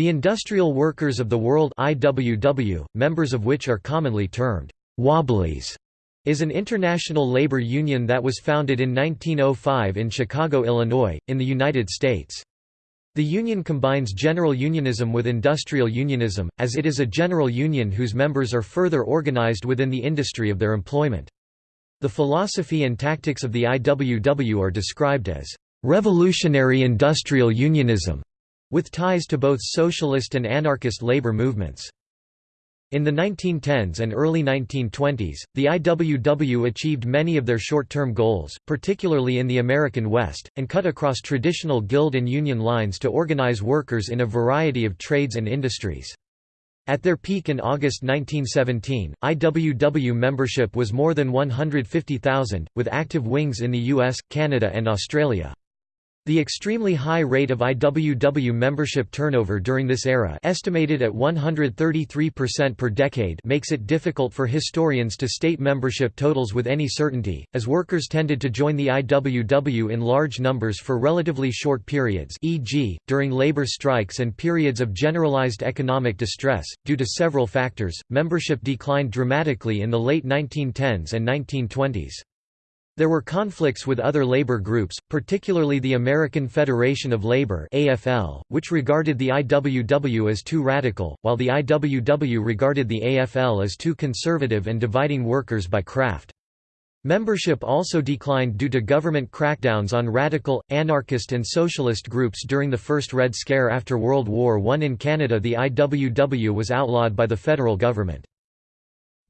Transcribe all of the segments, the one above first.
The Industrial Workers of the World IWW, members of which are commonly termed «wobblies», is an international labor union that was founded in 1905 in Chicago, Illinois, in the United States. The union combines general unionism with industrial unionism, as it is a general union whose members are further organized within the industry of their employment. The philosophy and tactics of the IWW are described as revolutionary industrial unionism, with ties to both socialist and anarchist labor movements. In the 1910s and early 1920s, the IWW achieved many of their short-term goals, particularly in the American West, and cut across traditional guild and union lines to organize workers in a variety of trades and industries. At their peak in August 1917, IWW membership was more than 150,000, with active wings in the US, Canada and Australia. The extremely high rate of IWW membership turnover during this era estimated at 133% per decade makes it difficult for historians to state membership totals with any certainty, as workers tended to join the IWW in large numbers for relatively short periods e.g., during labor strikes and periods of generalized economic distress. Due to several factors, membership declined dramatically in the late 1910s and 1920s. There were conflicts with other labor groups, particularly the American Federation of Labor (AFL), which regarded the IWW as too radical, while the IWW regarded the AFL as too conservative and dividing workers by craft. Membership also declined due to government crackdowns on radical, anarchist and socialist groups during the first Red Scare after World War I. In Canada the IWW was outlawed by the federal government.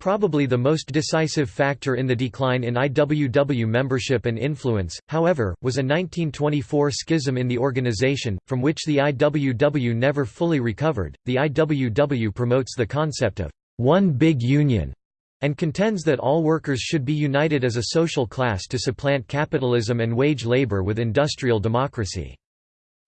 Probably the most decisive factor in the decline in IWW membership and influence, however, was a 1924 schism in the organization, from which the IWW never fully recovered. The IWW promotes the concept of one big union and contends that all workers should be united as a social class to supplant capitalism and wage labor with industrial democracy.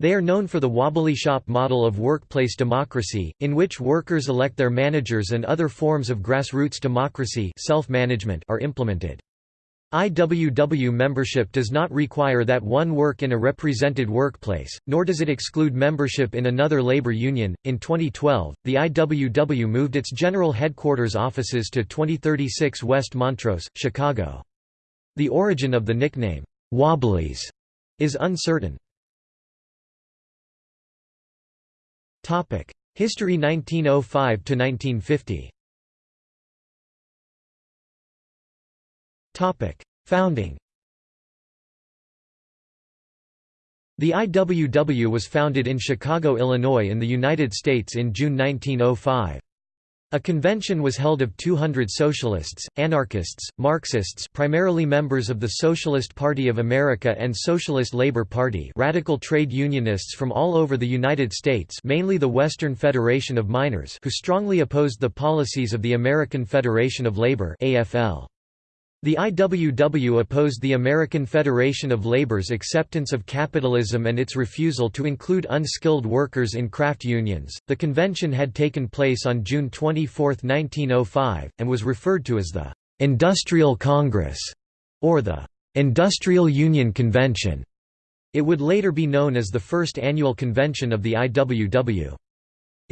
They are known for the wobbly shop model of workplace democracy, in which workers elect their managers and other forms of grassroots democracy self-management are implemented. IWW membership does not require that one work in a represented workplace, nor does it exclude membership in another labor union. In 2012, the IWW moved its general headquarters offices to 2036 West Montrose, Chicago. The origin of the nickname, Wobblies, is uncertain. History 1905 to 1950. Topic: Founding. The IWW was founded in Chicago, Illinois in the United States in June 1905. A convention was held of 200 socialists, anarchists, Marxists primarily members of the Socialist Party of America and Socialist Labor Party radical trade unionists from all over the United States mainly the Western Federation of Miners who strongly opposed the policies of the American Federation of Labor AFL. The IWW opposed the American Federation of Labor's acceptance of capitalism and its refusal to include unskilled workers in craft unions. The convention had taken place on June 24, 1905, and was referred to as the Industrial Congress or the Industrial Union Convention. It would later be known as the first annual convention of the IWW.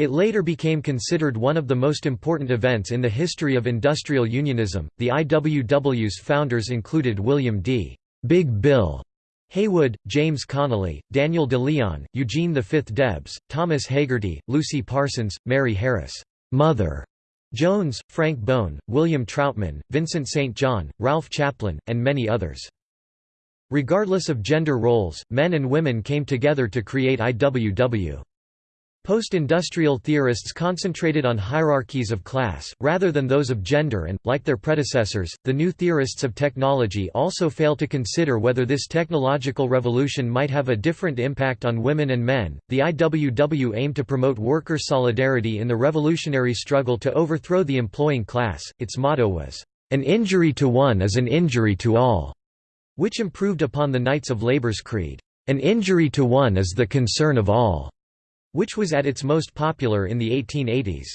It later became considered one of the most important events in the history of industrial unionism. The IWW's founders included William D. Big Bill Haywood, James Connolly, Daniel De Leon, Eugene V. Debs, Thomas Hagerty, Lucy Parsons, Mary Harris, Mother Jones, Frank Bohn, William Trautmann, Vincent St. John, Ralph Chaplin, and many others. Regardless of gender roles, men and women came together to create IWW. Post-industrial theorists concentrated on hierarchies of class, rather than those of gender and, like their predecessors, the new theorists of technology also fail to consider whether this technological revolution might have a different impact on women and men. The IWW aimed to promote worker solidarity in the revolutionary struggle to overthrow the employing class. Its motto was, An injury to one is an injury to all, which improved upon the Knights of Labor's creed, An injury to one is the concern of all which was at its most popular in the 1880s.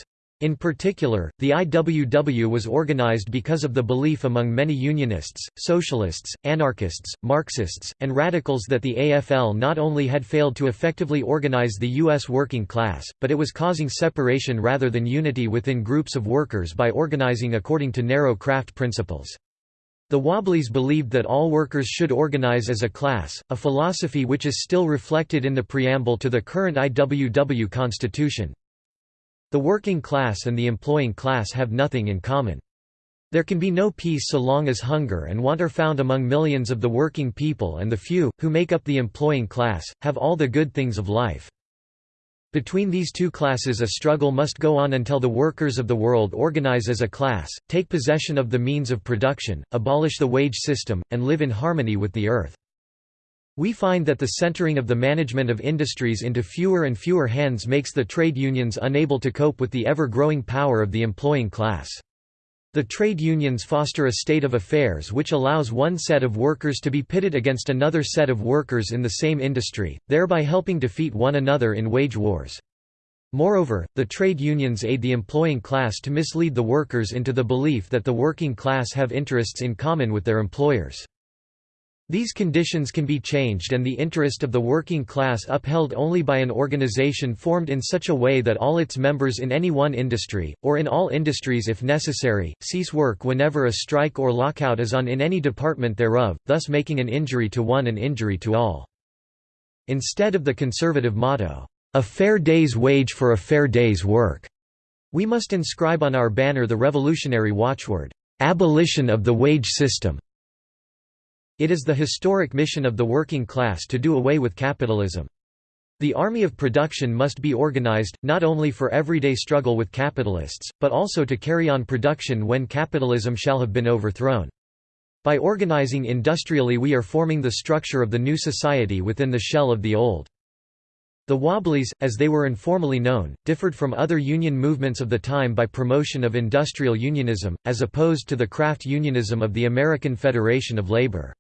In particular, the IWW was organized because of the belief among many Unionists, Socialists, Anarchists, Marxists, and Radicals that the AFL not only had failed to effectively organize the U.S. working class, but it was causing separation rather than unity within groups of workers by organizing according to narrow craft principles. The Wobblies believed that all workers should organize as a class, a philosophy which is still reflected in the preamble to the current IWW constitution. The working class and the employing class have nothing in common. There can be no peace so long as hunger and want are found among millions of the working people and the few, who make up the employing class, have all the good things of life. Between these two classes a struggle must go on until the workers of the world organize as a class, take possession of the means of production, abolish the wage system, and live in harmony with the earth. We find that the centering of the management of industries into fewer and fewer hands makes the trade unions unable to cope with the ever-growing power of the employing class. The trade unions foster a state of affairs which allows one set of workers to be pitted against another set of workers in the same industry, thereby helping defeat one another in wage wars. Moreover, the trade unions aid the employing class to mislead the workers into the belief that the working class have interests in common with their employers. These conditions can be changed and the interest of the working class upheld only by an organization formed in such a way that all its members in any one industry, or in all industries if necessary, cease work whenever a strike or lockout is on in any department thereof, thus making an injury to one an injury to all. Instead of the conservative motto, "'A fair day's wage for a fair day's work'", we must inscribe on our banner the revolutionary watchword, "'Abolition of the wage system' It is the historic mission of the working class to do away with capitalism. The army of production must be organized, not only for everyday struggle with capitalists, but also to carry on production when capitalism shall have been overthrown. By organizing industrially we are forming the structure of the new society within the shell of the old. The Wobblies, as they were informally known, differed from other union movements of the time by promotion of industrial unionism, as opposed to the craft unionism of the American Federation of Labor.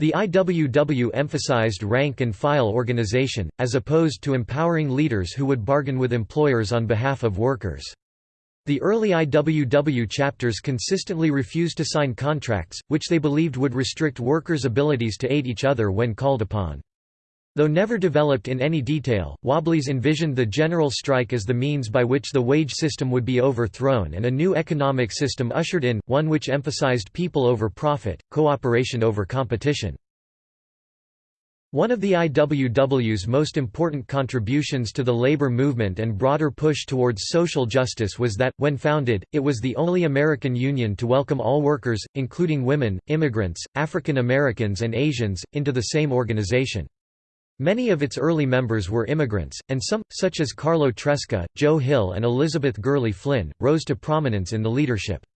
The IWW emphasized rank and file organization, as opposed to empowering leaders who would bargain with employers on behalf of workers. The early IWW chapters consistently refused to sign contracts, which they believed would restrict workers' abilities to aid each other when called upon. Though never developed in any detail, Wobblies envisioned the general strike as the means by which the wage system would be overthrown and a new economic system ushered in, one which emphasized people over profit, cooperation over competition. One of the IWW's most important contributions to the labor movement and broader push towards social justice was that, when founded, it was the only American union to welcome all workers, including women, immigrants, African Americans and Asians, into the same organization. Many of its early members were immigrants, and some, such as Carlo Tresca, Joe Hill and Elizabeth Gurley Flynn, rose to prominence in the leadership.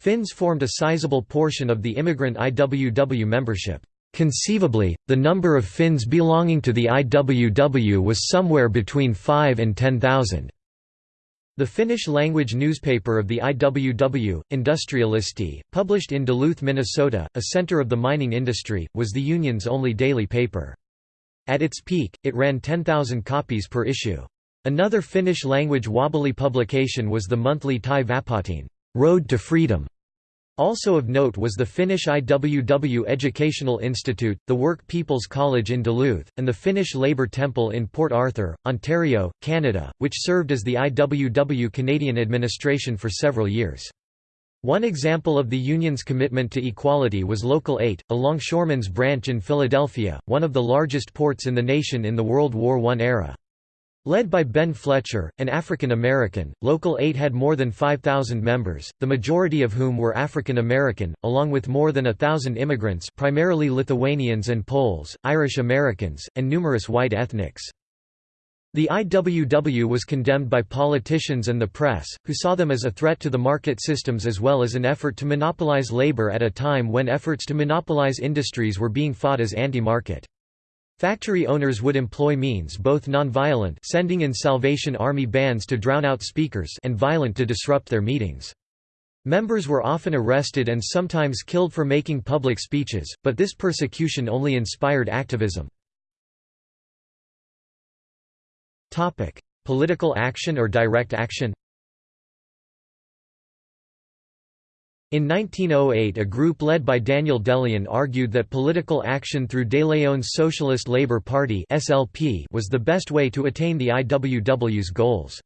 Finns formed a sizable portion of the immigrant IWW membership. Conceivably, the number of Finns belonging to the IWW was somewhere between 5 and 10,000. The Finnish-language newspaper of the IWW, Industrialisti, published in Duluth, Minnesota, a center of the mining industry, was the union's only daily paper. At its peak, it ran 10,000 copies per issue. Another Finnish-language wobbly publication was the monthly Tie Vapauteen Road to Freedom. Also of note was the Finnish IWW Educational Institute, the Work People's College in Duluth, and the Finnish Labour Temple in Port Arthur, Ontario, Canada, which served as the IWW Canadian administration for several years. One example of the Union's commitment to equality was Local 8, a longshoremen's branch in Philadelphia, one of the largest ports in the nation in the World War I era. Led by Ben Fletcher, an African American, Local 8 had more than 5,000 members, the majority of whom were African American, along with more than a thousand immigrants primarily Lithuanians and Poles, Irish Americans, and numerous white ethnics. The IWW was condemned by politicians and the press, who saw them as a threat to the market systems as well as an effort to monopolize labor at a time when efforts to monopolize industries were being fought as anti-market. Factory owners would employ means both non-violent sending in Salvation Army bands to drown out speakers and violent to disrupt their meetings. Members were often arrested and sometimes killed for making public speeches, but this persecution only inspired activism. Topic: Political action or direct action. In 1908 a group led by Daniel De Leon argued that political action through De Leon's Socialist Labour Party was the best way to attain the IWW's goals.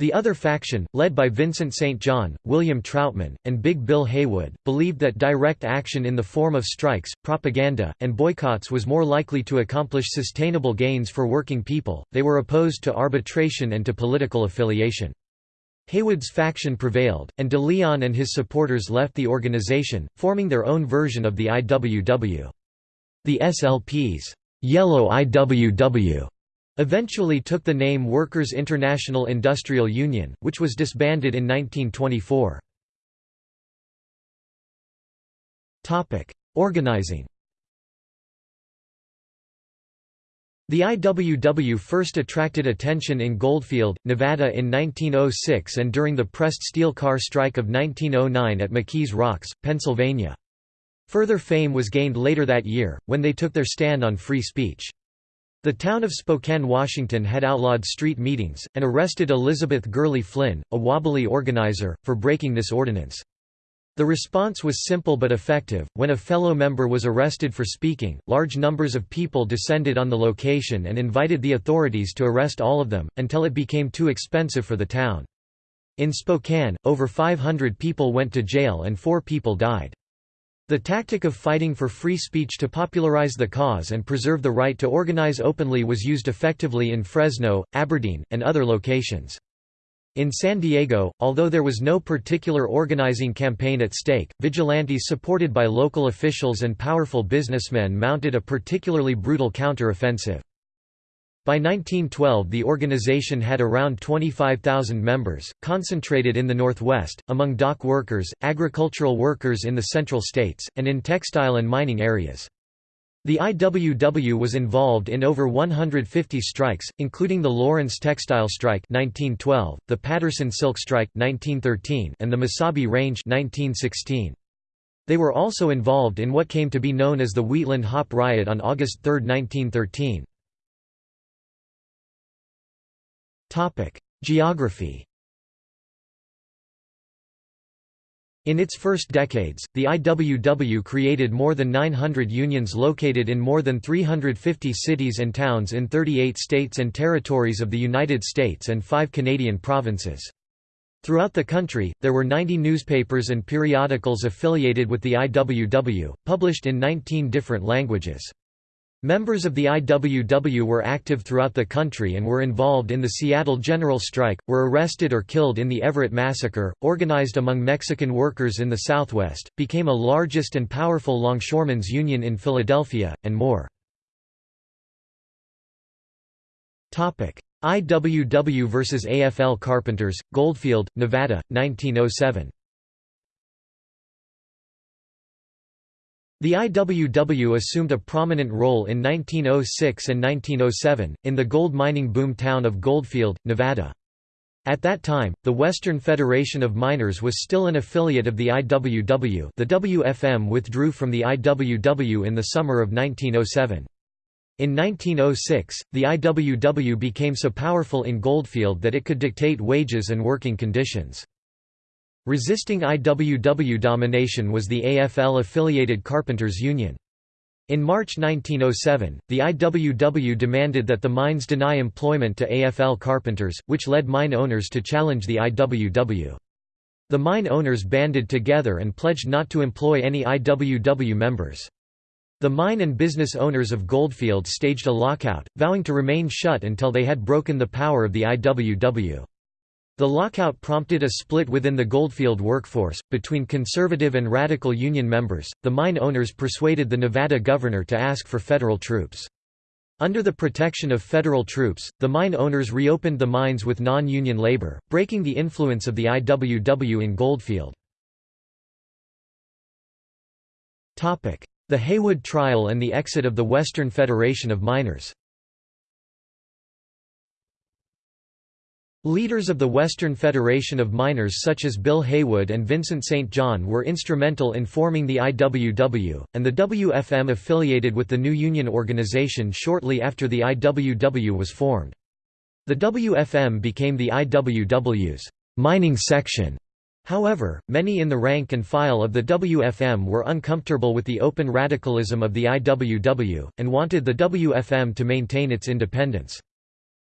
The other faction, led by Vincent St. John, William Trautmann, and Big Bill Haywood, believed that direct action in the form of strikes, propaganda, and boycotts was more likely to accomplish sustainable gains for working people. They were opposed to arbitration and to political affiliation. Haywood's faction prevailed, and de Leon and his supporters left the organization, forming their own version of the IWW. The SLP's Yellow IWW Eventually took the name Workers' International Industrial Union, which was disbanded in 1924. Organizing The IWW first attracted attention in Goldfield, Nevada in 1906 and during the pressed steel car strike of 1909 at McKees Rocks, Pennsylvania. Further fame was gained later that year, when they took their stand on free speech. The town of Spokane, Washington had outlawed street meetings, and arrested Elizabeth Gurley Flynn, a wobbly organizer, for breaking this ordinance. The response was simple but effective. When a fellow member was arrested for speaking, large numbers of people descended on the location and invited the authorities to arrest all of them, until it became too expensive for the town. In Spokane, over 500 people went to jail and four people died. The tactic of fighting for free speech to popularize the cause and preserve the right to organize openly was used effectively in Fresno, Aberdeen, and other locations. In San Diego, although there was no particular organizing campaign at stake, vigilantes supported by local officials and powerful businessmen mounted a particularly brutal counter-offensive. By 1912 the organization had around 25,000 members, concentrated in the Northwest, among dock workers, agricultural workers in the Central States, and in textile and mining areas. The IWW was involved in over 150 strikes, including the Lawrence Textile Strike 1912, the Paterson Silk Strike 1913, and the Mesabi Range 1916. They were also involved in what came to be known as the Wheatland Hop Riot on August 3, 1913. Geography In its first decades, the IWW created more than 900 unions located in more than 350 cities and towns in 38 states and territories of the United States and five Canadian provinces. Throughout the country, there were 90 newspapers and periodicals affiliated with the IWW, published in 19 different languages. Members of the IWW were active throughout the country and were involved in the Seattle General Strike, were arrested or killed in the Everett Massacre, organized among Mexican workers in the Southwest, became a largest and powerful longshoremen's union in Philadelphia, and more. IWW vs. AFL Carpenters, Goldfield, Nevada, 1907 The IWW assumed a prominent role in 1906 and 1907, in the gold mining boom town of Goldfield, Nevada. At that time, the Western Federation of Miners was still an affiliate of the IWW the WFM withdrew from the IWW in the summer of 1907. In 1906, the IWW became so powerful in Goldfield that it could dictate wages and working conditions. Resisting IWW domination was the AFL-affiliated Carpenters Union. In March 1907, the IWW demanded that the mines deny employment to AFL carpenters, which led mine owners to challenge the IWW. The mine owners banded together and pledged not to employ any IWW members. The mine and business owners of Goldfield staged a lockout, vowing to remain shut until they had broken the power of the IWW. The lockout prompted a split within the Goldfield workforce, between conservative and radical union members. The mine owners persuaded the Nevada governor to ask for federal troops. Under the protection of federal troops, the mine owners reopened the mines with non-union labor, breaking the influence of the IWW in Goldfield. The Haywood trial and the exit of the Western Federation of Miners Leaders of the Western Federation of Miners such as Bill Haywood and Vincent St. John were instrumental in forming the IWW, and the WFM affiliated with the new union organization shortly after the IWW was formed. The WFM became the IWW's mining section However, many in the rank and file of the WFM were uncomfortable with the open radicalism of the IWW, and wanted the WFM to maintain its independence.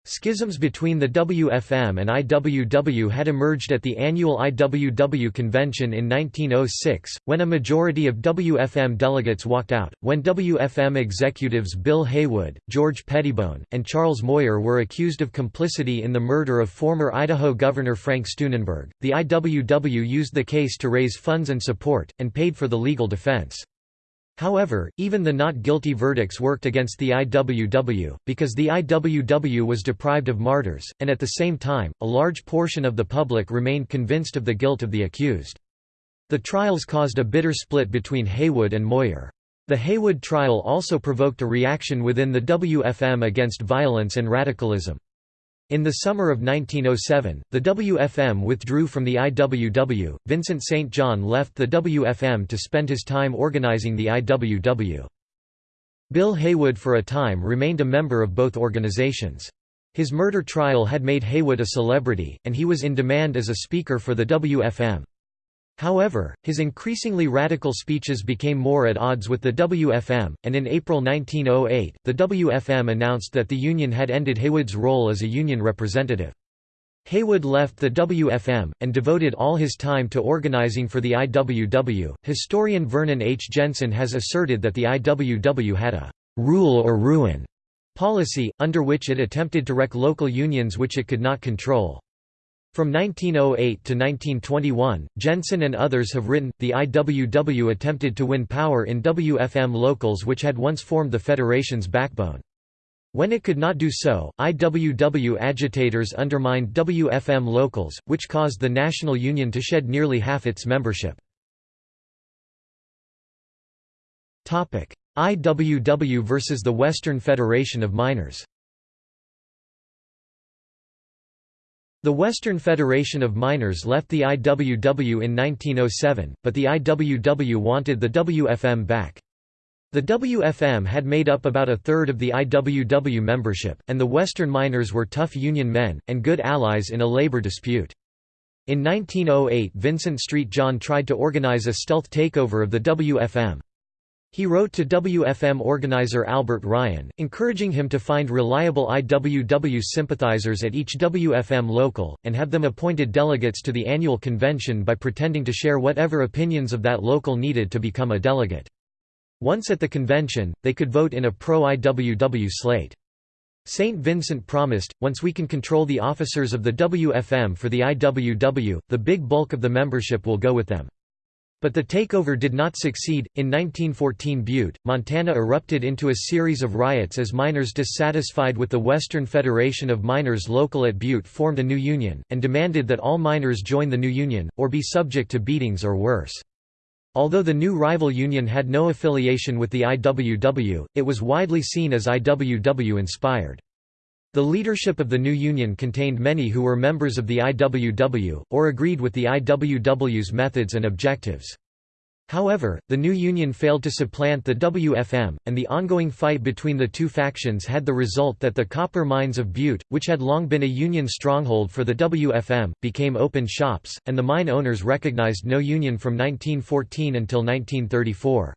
Schisms between the WFM and IWW had emerged at the annual IWW convention in 1906, when a majority of WFM delegates walked out, when WFM executives Bill Haywood, George Pettibone, and Charles Moyer were accused of complicity in the murder of former Idaho Governor Frank Steunenberg. The IWW used the case to raise funds and support, and paid for the legal defense. However, even the not guilty verdicts worked against the IWW, because the IWW was deprived of martyrs, and at the same time, a large portion of the public remained convinced of the guilt of the accused. The trials caused a bitter split between Haywood and Moyer. The Haywood trial also provoked a reaction within the WFM against violence and radicalism. In the summer of 1907, the WFM withdrew from the IWW. Vincent St. John left the WFM to spend his time organizing the IWW. Bill Haywood for a time remained a member of both organizations. His murder trial had made Haywood a celebrity, and he was in demand as a speaker for the WFM. However, his increasingly radical speeches became more at odds with the WFM, and in April 1908, the WFM announced that the Union had ended Haywood's role as a Union representative. Haywood left the WFM, and devoted all his time to organizing for the IWW. Historian Vernon H. Jensen has asserted that the IWW had a rule or ruin policy, under which it attempted to wreck local unions which it could not control. From 1908 to 1921, Jensen and others have written, the IWW attempted to win power in WFM locals which had once formed the Federation's backbone. When it could not do so, IWW agitators undermined WFM locals, which caused the National Union to shed nearly half its membership. IWW versus the Western Federation of Miners The Western Federation of Miners left the IWW in 1907, but the IWW wanted the WFM back. The WFM had made up about a third of the IWW membership, and the Western miners were tough Union men, and good allies in a labor dispute. In 1908 Vincent Street John tried to organize a stealth takeover of the WFM. He wrote to WFM organizer Albert Ryan, encouraging him to find reliable IWW sympathizers at each WFM local, and have them appointed delegates to the annual convention by pretending to share whatever opinions of that local needed to become a delegate. Once at the convention, they could vote in a pro-IWW slate. St. Vincent promised, once we can control the officers of the WFM for the IWW, the big bulk of the membership will go with them. But the takeover did not succeed. In 1914, Butte, Montana erupted into a series of riots as miners dissatisfied with the Western Federation of Miners local at Butte formed a new union, and demanded that all miners join the new union, or be subject to beatings or worse. Although the new rival union had no affiliation with the IWW, it was widely seen as IWW inspired. The leadership of the new union contained many who were members of the IWW, or agreed with the IWW's methods and objectives. However, the new union failed to supplant the WFM, and the ongoing fight between the two factions had the result that the copper mines of Butte, which had long been a union stronghold for the WFM, became open shops, and the mine owners recognized no union from 1914 until 1934.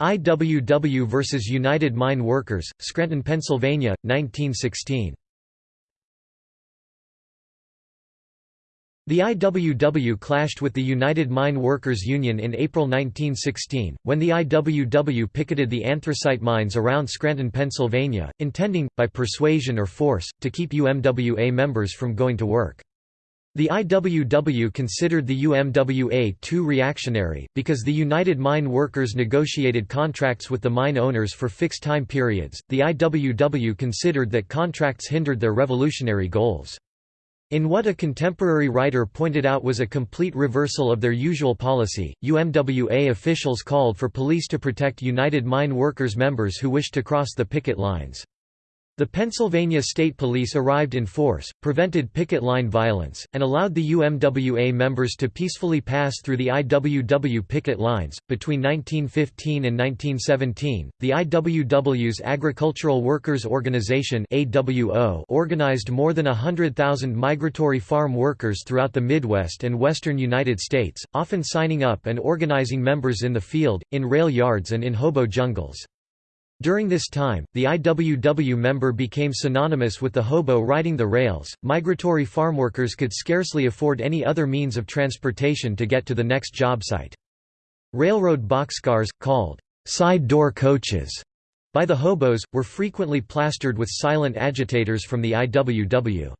IWW versus United Mine Workers, Scranton, Pennsylvania, 1916. The IWW clashed with the United Mine Workers Union in April 1916, when the IWW picketed the anthracite mines around Scranton, Pennsylvania, intending, by persuasion or force, to keep UMWA members from going to work. The IWW considered the UMWA too reactionary, because the United Mine Workers negotiated contracts with the mine owners for fixed time periods. The IWW considered that contracts hindered their revolutionary goals. In what a contemporary writer pointed out was a complete reversal of their usual policy, UMWA officials called for police to protect United Mine Workers members who wished to cross the picket lines. The Pennsylvania State Police arrived in force, prevented picket line violence, and allowed the UMWA members to peacefully pass through the IWW picket lines. Between 1915 and 1917, the IWW's Agricultural Workers Organization (AWO) organized more than 100,000 migratory farm workers throughout the Midwest and western United States, often signing up and organizing members in the field, in rail yards and in hobo jungles. During this time, the IWW member became synonymous with the hobo riding the rails. Migratory farmworkers could scarcely afford any other means of transportation to get to the next job site. Railroad boxcars, called side door coaches by the hobos, were frequently plastered with silent agitators from the IWW.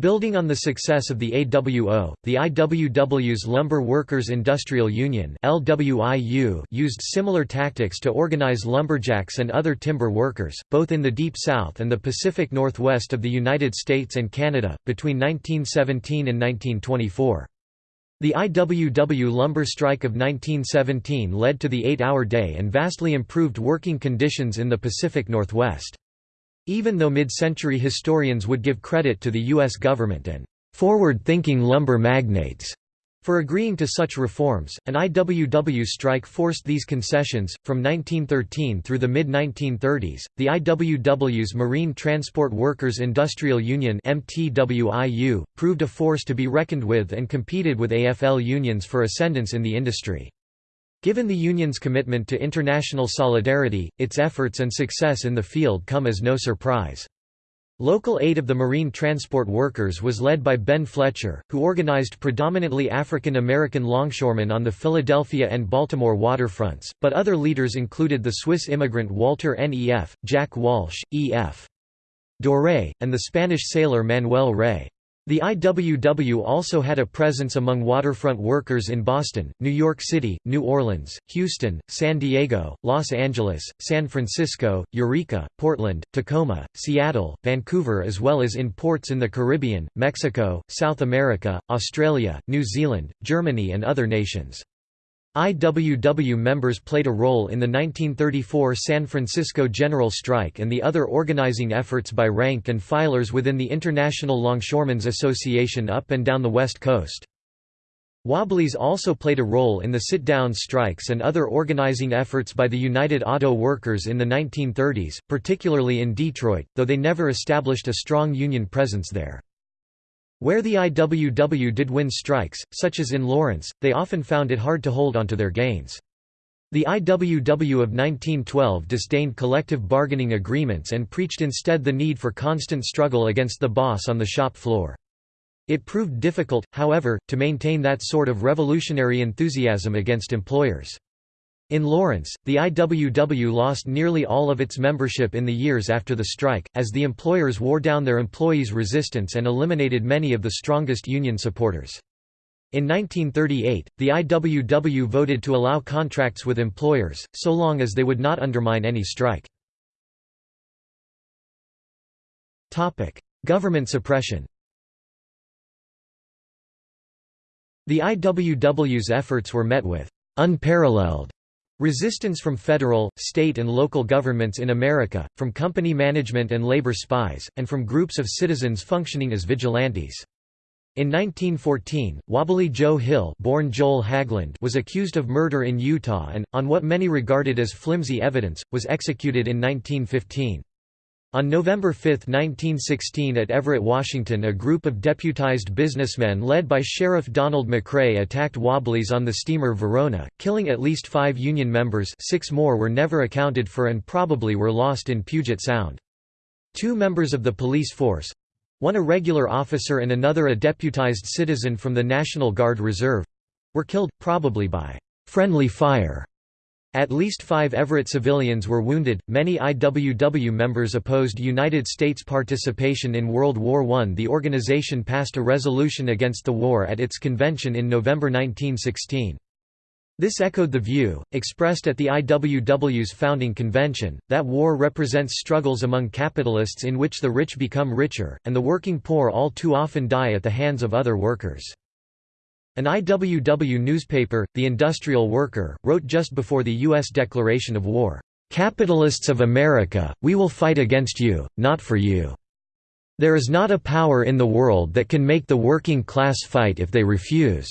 Building on the success of the AWO, the IWW's Lumber Workers Industrial Union LWIU used similar tactics to organize lumberjacks and other timber workers, both in the Deep South and the Pacific Northwest of the United States and Canada, between 1917 and 1924. The IWW lumber strike of 1917 led to the eight-hour day and vastly improved working conditions in the Pacific Northwest. Even though mid-century historians would give credit to the U.S. government and forward-thinking lumber magnates for agreeing to such reforms, an IWW strike forced these concessions. From 1913 through the mid 1930s, the IWW's Marine Transport Workers Industrial Union (MTWIU) proved a force to be reckoned with and competed with AFL unions for ascendance in the industry. Given the Union's commitment to international solidarity, its efforts and success in the field come as no surprise. Local 8 of the marine transport workers was led by Ben Fletcher, who organized predominantly African American longshoremen on the Philadelphia and Baltimore waterfronts, but other leaders included the Swiss immigrant Walter Nef, Jack Walsh, E.F. Doré, and the Spanish sailor Manuel Rey. The IWW also had a presence among waterfront workers in Boston, New York City, New Orleans, Houston, San Diego, Los Angeles, San Francisco, Eureka, Portland, Tacoma, Seattle, Vancouver as well as in ports in the Caribbean, Mexico, South America, Australia, New Zealand, Germany and other nations. IWW members played a role in the 1934 San Francisco General Strike and the other organizing efforts by rank and filers within the International Longshoremen's Association up and down the West Coast. Wobblies also played a role in the sit-down strikes and other organizing efforts by the United Auto Workers in the 1930s, particularly in Detroit, though they never established a strong union presence there. Where the IWW did win strikes, such as in Lawrence, they often found it hard to hold onto their gains. The IWW of 1912 disdained collective bargaining agreements and preached instead the need for constant struggle against the boss on the shop floor. It proved difficult, however, to maintain that sort of revolutionary enthusiasm against employers. In Lawrence, the IWW lost nearly all of its membership in the years after the strike, as the employers wore down their employees' resistance and eliminated many of the strongest union supporters. In 1938, the IWW voted to allow contracts with employers, so long as they would not undermine any strike. Government suppression The IWW's efforts were met with unparalleled Resistance from federal, state and local governments in America, from company management and labor spies, and from groups of citizens functioning as vigilantes. In 1914, Wobbly Joe Hill born Joel was accused of murder in Utah and, on what many regarded as flimsy evidence, was executed in 1915. On November 5, 1916 at Everett, Washington a group of deputized businessmen led by Sheriff Donald McRae attacked Wobblies on the steamer Verona, killing at least five Union members six more were never accounted for and probably were lost in Puget Sound. Two members of the police force—one a regular officer and another a deputized citizen from the National Guard Reserve—were killed, probably by «friendly fire» At least five Everett civilians were wounded. Many IWW members opposed United States participation in World War I. The organization passed a resolution against the war at its convention in November 1916. This echoed the view, expressed at the IWW's founding convention, that war represents struggles among capitalists in which the rich become richer, and the working poor all too often die at the hands of other workers. An IWW newspaper, The Industrial Worker, wrote just before the U.S. declaration of war, "'Capitalists of America, we will fight against you, not for you. There is not a power in the world that can make the working class fight if they refuse."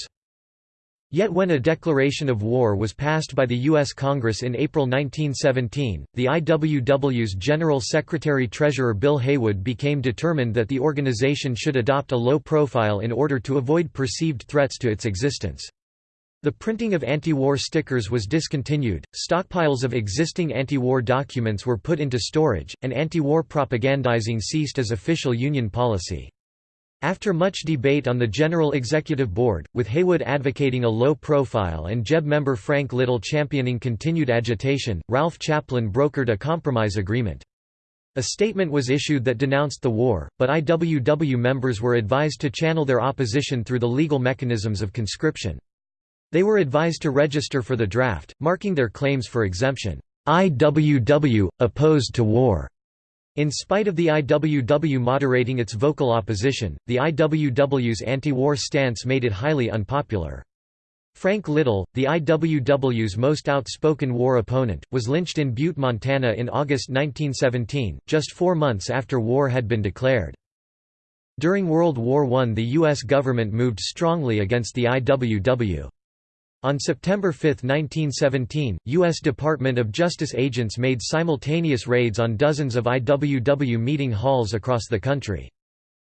Yet when a declaration of war was passed by the U.S. Congress in April 1917, the IWW's General Secretary-Treasurer Bill Haywood became determined that the organization should adopt a low profile in order to avoid perceived threats to its existence. The printing of anti-war stickers was discontinued, stockpiles of existing anti-war documents were put into storage, and anti-war propagandizing ceased as official Union policy. After much debate on the General Executive Board, with Haywood advocating a low profile and GEB member Frank Little championing continued agitation, Ralph Chaplin brokered a compromise agreement. A statement was issued that denounced the war, but IWW members were advised to channel their opposition through the legal mechanisms of conscription. They were advised to register for the draft, marking their claims for exemption, IWW, opposed to war. In spite of the IWW moderating its vocal opposition, the IWW's anti-war stance made it highly unpopular. Frank Little, the IWW's most outspoken war opponent, was lynched in Butte, Montana in August 1917, just four months after war had been declared. During World War I the U.S. government moved strongly against the IWW. On September 5, 1917, U.S. Department of Justice agents made simultaneous raids on dozens of IWW meeting halls across the country.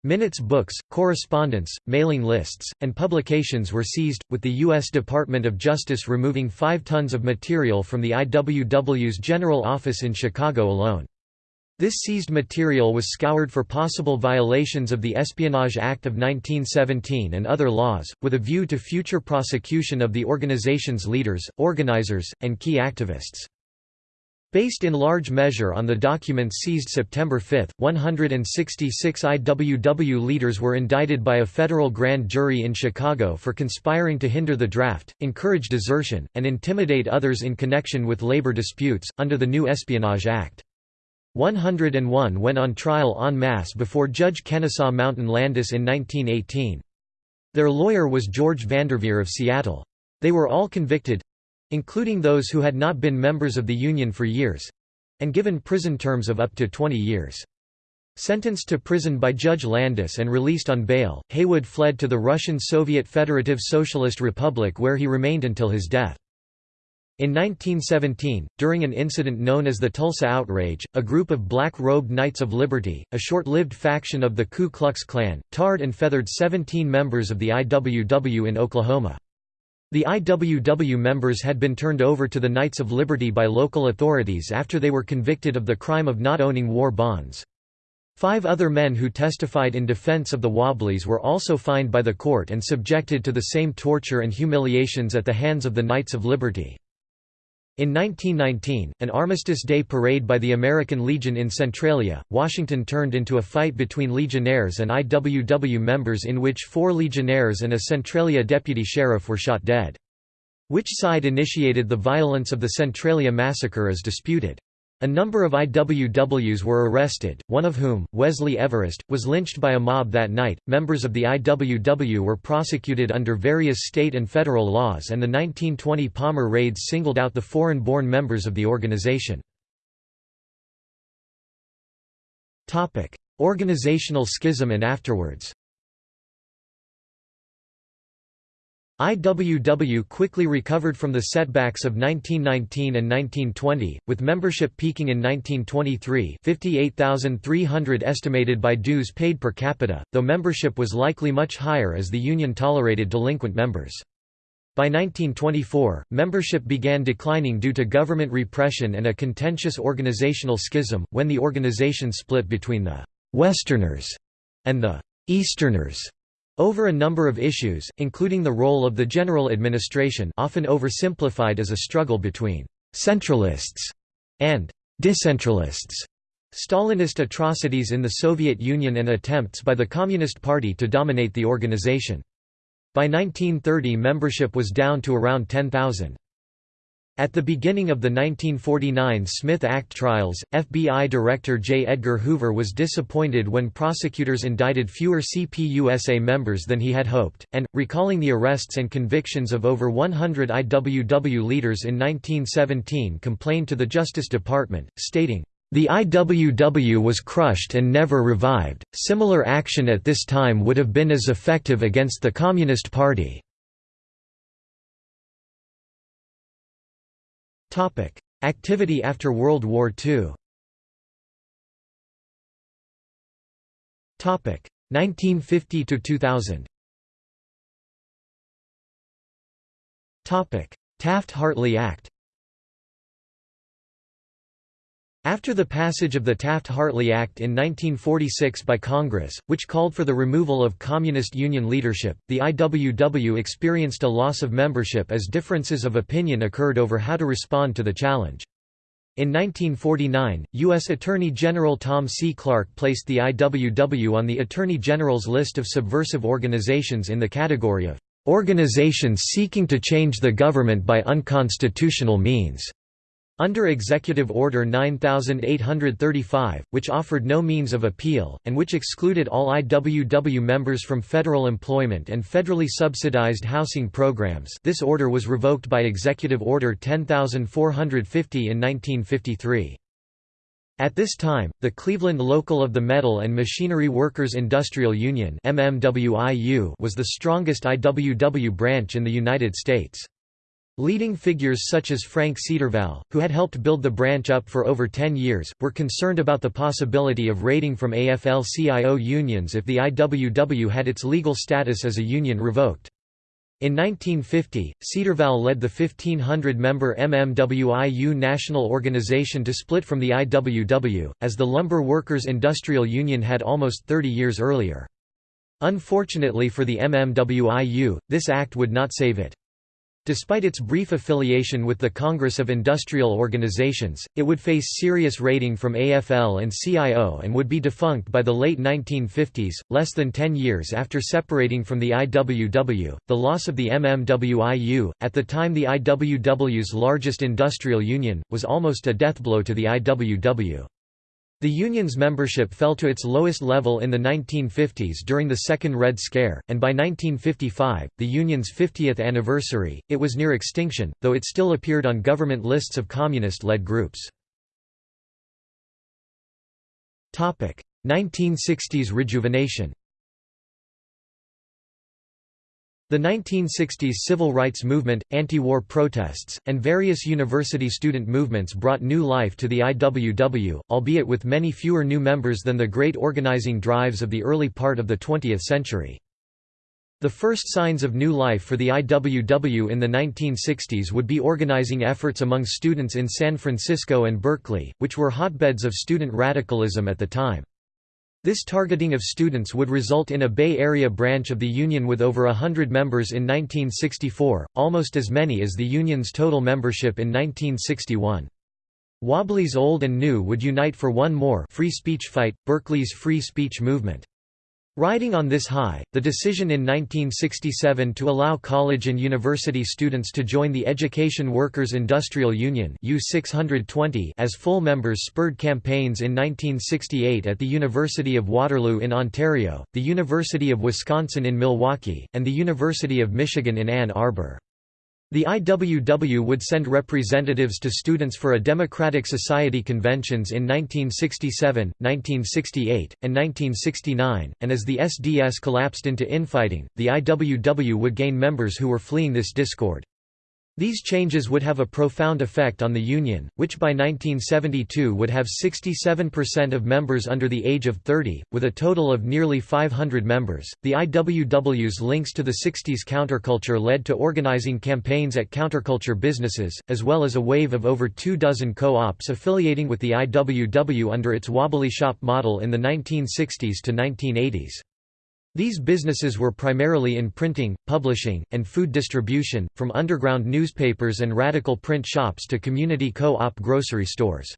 Minutes books, correspondence, mailing lists, and publications were seized, with the U.S. Department of Justice removing five tons of material from the IWW's general office in Chicago alone. This seized material was scoured for possible violations of the Espionage Act of 1917 and other laws, with a view to future prosecution of the organization's leaders, organizers, and key activists. Based in large measure on the documents seized September 5, 166 IWW leaders were indicted by a federal grand jury in Chicago for conspiring to hinder the draft, encourage desertion, and intimidate others in connection with labor disputes, under the new Espionage Act. 101 went on trial en masse before Judge Kennesaw Mountain Landis in 1918. Their lawyer was George Vanderveer of Seattle. They were all convicted—including those who had not been members of the Union for years—and given prison terms of up to 20 years. Sentenced to prison by Judge Landis and released on bail, Haywood fled to the Russian Soviet Federative Socialist Republic where he remained until his death. In 1917, during an incident known as the Tulsa Outrage, a group of black-robed Knights of Liberty, a short-lived faction of the Ku Klux Klan, tarred and feathered 17 members of the IWW in Oklahoma. The IWW members had been turned over to the Knights of Liberty by local authorities after they were convicted of the crime of not owning war bonds. Five other men who testified in defense of the Wobblies were also fined by the court and subjected to the same torture and humiliations at the hands of the Knights of Liberty. In 1919, an Armistice Day parade by the American Legion in Centralia, Washington turned into a fight between Legionnaires and IWW members in which four Legionnaires and a Centralia deputy sheriff were shot dead. Which side initiated the violence of the Centralia massacre is disputed. A number of IWWs were arrested, one of whom, Wesley Everest, was lynched by a mob that night. Members of the IWW were prosecuted under various state and federal laws, and the 1920 Palmer raids singled out the foreign born members of the organization. Organizational schism and afterwards IWW quickly recovered from the setbacks of 1919 and 1920, with membership peaking in 1923 58,300 estimated by dues paid per capita, though membership was likely much higher as the Union tolerated delinquent members. By 1924, membership began declining due to government repression and a contentious organizational schism, when the organization split between the «Westerners» and the «Easterners» over a number of issues, including the role of the general administration often oversimplified as a struggle between «centralists» and «decentralists», Stalinist atrocities in the Soviet Union and attempts by the Communist Party to dominate the organization. By 1930 membership was down to around 10,000. At the beginning of the 1949 Smith Act trials, FBI Director J. Edgar Hoover was disappointed when prosecutors indicted fewer CPUSA members than he had hoped, and, recalling the arrests and convictions of over 100 IWW leaders in 1917 complained to the Justice Department, stating, the IWW was crushed and never revived. Similar action at this time would have been as effective against the Communist Party. Topic: Activity after World War II. Topic: 1950 to 2000. Topic: Taft-Hartley Act. After the passage of the Taft-Hartley Act in 1946 by Congress, which called for the removal of Communist Union leadership, the IWW experienced a loss of membership as differences of opinion occurred over how to respond to the challenge. In 1949, U.S. Attorney General Tom C. Clark placed the IWW on the Attorney General's list of subversive organizations in the category of "...organizations seeking to change the government by unconstitutional means." Under Executive Order 9835, which offered no means of appeal, and which excluded all IWW members from federal employment and federally subsidized housing programs this order was revoked by Executive Order 10450 in 1953. At this time, the Cleveland Local of the Metal and Machinery Workers Industrial Union was the strongest IWW branch in the United States. Leading figures such as Frank Cedervall, who had helped build the branch up for over 10 years, were concerned about the possibility of raiding from AFL-CIO unions if the IWW had its legal status as a union revoked. In 1950, Cederval led the 1,500-member MMWIU national organization to split from the IWW, as the Lumber Workers Industrial Union had almost 30 years earlier. Unfortunately for the MMWIU, this act would not save it. Despite its brief affiliation with the Congress of Industrial Organizations, it would face serious raiding from AFL and CIO and would be defunct by the late 1950s, less than 10 years after separating from the IWW. The loss of the MMWIU, at the time the IWW's largest industrial union, was almost a deathblow to the IWW. The union's membership fell to its lowest level in the 1950s during the Second Red Scare, and by 1955, the union's 50th anniversary, it was near extinction, though it still appeared on government lists of communist-led groups. 1960s rejuvenation The 1960s civil rights movement, anti-war protests, and various university student movements brought new life to the IWW, albeit with many fewer new members than the great organizing drives of the early part of the 20th century. The first signs of new life for the IWW in the 1960s would be organizing efforts among students in San Francisco and Berkeley, which were hotbeds of student radicalism at the time. This targeting of students would result in a Bay Area branch of the Union with over hundred members in 1964, almost as many as the Union's total membership in 1961. Wobblies old and new would unite for one more free speech fight, Berkeley's free speech movement. Riding on this high, the decision in 1967 to allow college and university students to join the Education Workers Industrial Union U620 as full members spurred campaigns in 1968 at the University of Waterloo in Ontario, the University of Wisconsin in Milwaukee, and the University of Michigan in Ann Arbor. The IWW would send representatives to Students for a Democratic Society conventions in 1967, 1968, and 1969, and as the SDS collapsed into infighting, the IWW would gain members who were fleeing this discord. These changes would have a profound effect on the Union, which by 1972 would have 67% of members under the age of 30, with a total of nearly 500 members. The IWW's links to the 60s counterculture led to organizing campaigns at counterculture businesses, as well as a wave of over two dozen co ops affiliating with the IWW under its wobbly shop model in the 1960s to 1980s. These businesses were primarily in printing, publishing, and food distribution, from underground newspapers and radical print shops to community co-op grocery stores.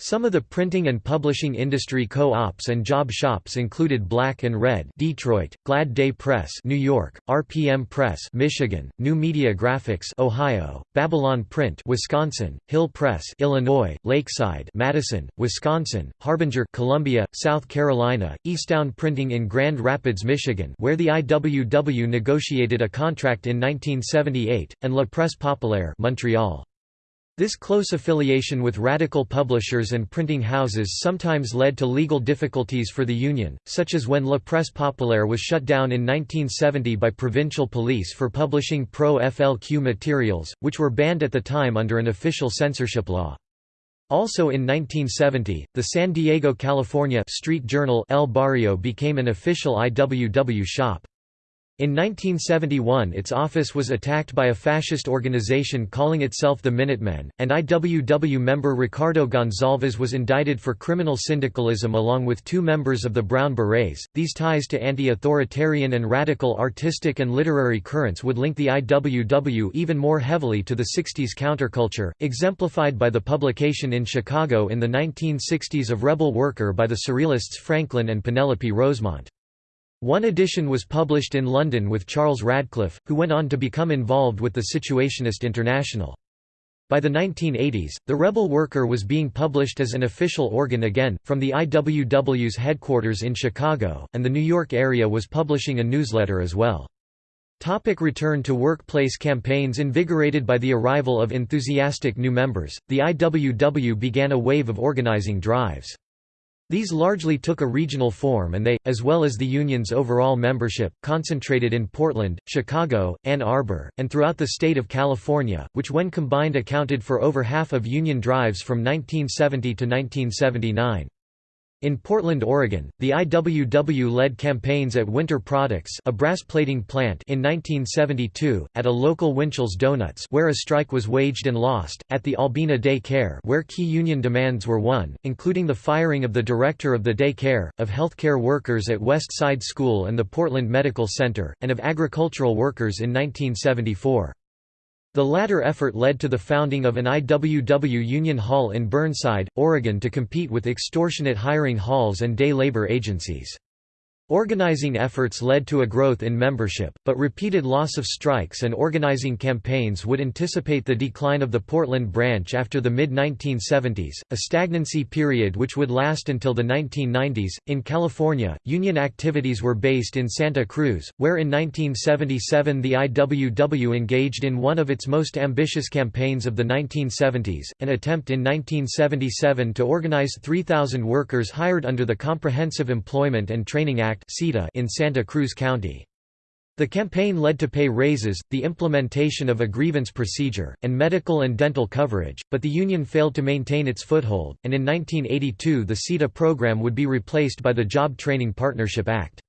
Some of the printing and publishing industry co-ops and job shops included Black and Red Detroit, Glad Day Press New York, RPM Press Michigan, New Media Graphics Ohio, Babylon Print Wisconsin, Hill Press Illinois, Lakeside Madison, Wisconsin, Harbinger Columbia, South Carolina, Eastown Printing in Grand Rapids, Michigan where the IWW negotiated a contract in 1978, and La Presse Populaire Montreal. This close affiliation with radical publishers and printing houses sometimes led to legal difficulties for the Union, such as when La Presse Populaire was shut down in 1970 by provincial police for publishing pro-FLQ materials, which were banned at the time under an official censorship law. Also in 1970, the San Diego, California street journal El Barrio became an official IWW shop. In 1971 its office was attacked by a fascist organization calling itself the Minutemen, and IWW member Ricardo Gonzalez was indicted for criminal syndicalism along with two members of the Brown Berets. These ties to anti-authoritarian and radical artistic and literary currents would link the IWW even more heavily to the 60s counterculture, exemplified by the publication in Chicago in the 1960s of Rebel Worker by the Surrealists Franklin and Penelope Rosemont. One edition was published in London with Charles Radcliffe, who went on to become involved with the Situationist International. By the 1980s, the Rebel Worker was being published as an official organ again, from the IWW's headquarters in Chicago, and the New York area was publishing a newsletter as well. Topic return to workplace campaigns Invigorated by the arrival of enthusiastic new members, the IWW began a wave of organizing drives. These largely took a regional form and they, as well as the union's overall membership, concentrated in Portland, Chicago, Ann Arbor, and throughout the state of California, which when combined accounted for over half of union drives from 1970 to 1979. In Portland, Oregon, the IWW led campaigns at Winter Products a brass plating plant in 1972, at a local Winchell's Donuts where a strike was waged and lost, at the Albina Day Care where key union demands were won, including the firing of the director of the day care, of healthcare workers at West Side School and the Portland Medical Center, and of agricultural workers in 1974. The latter effort led to the founding of an IWW Union Hall in Burnside, Oregon to compete with extortionate hiring halls and day labor agencies. Organizing efforts led to a growth in membership, but repeated loss of strikes and organizing campaigns would anticipate the decline of the Portland branch after the mid 1970s, a stagnancy period which would last until the 1990s. In California, union activities were based in Santa Cruz, where in 1977 the IWW engaged in one of its most ambitious campaigns of the 1970s, an attempt in 1977 to organize 3,000 workers hired under the Comprehensive Employment and Training Act Act in Santa Cruz County. The campaign led to pay raises, the implementation of a grievance procedure, and medical and dental coverage, but the union failed to maintain its foothold, and in 1982 the CETA program would be replaced by the Job Training Partnership Act.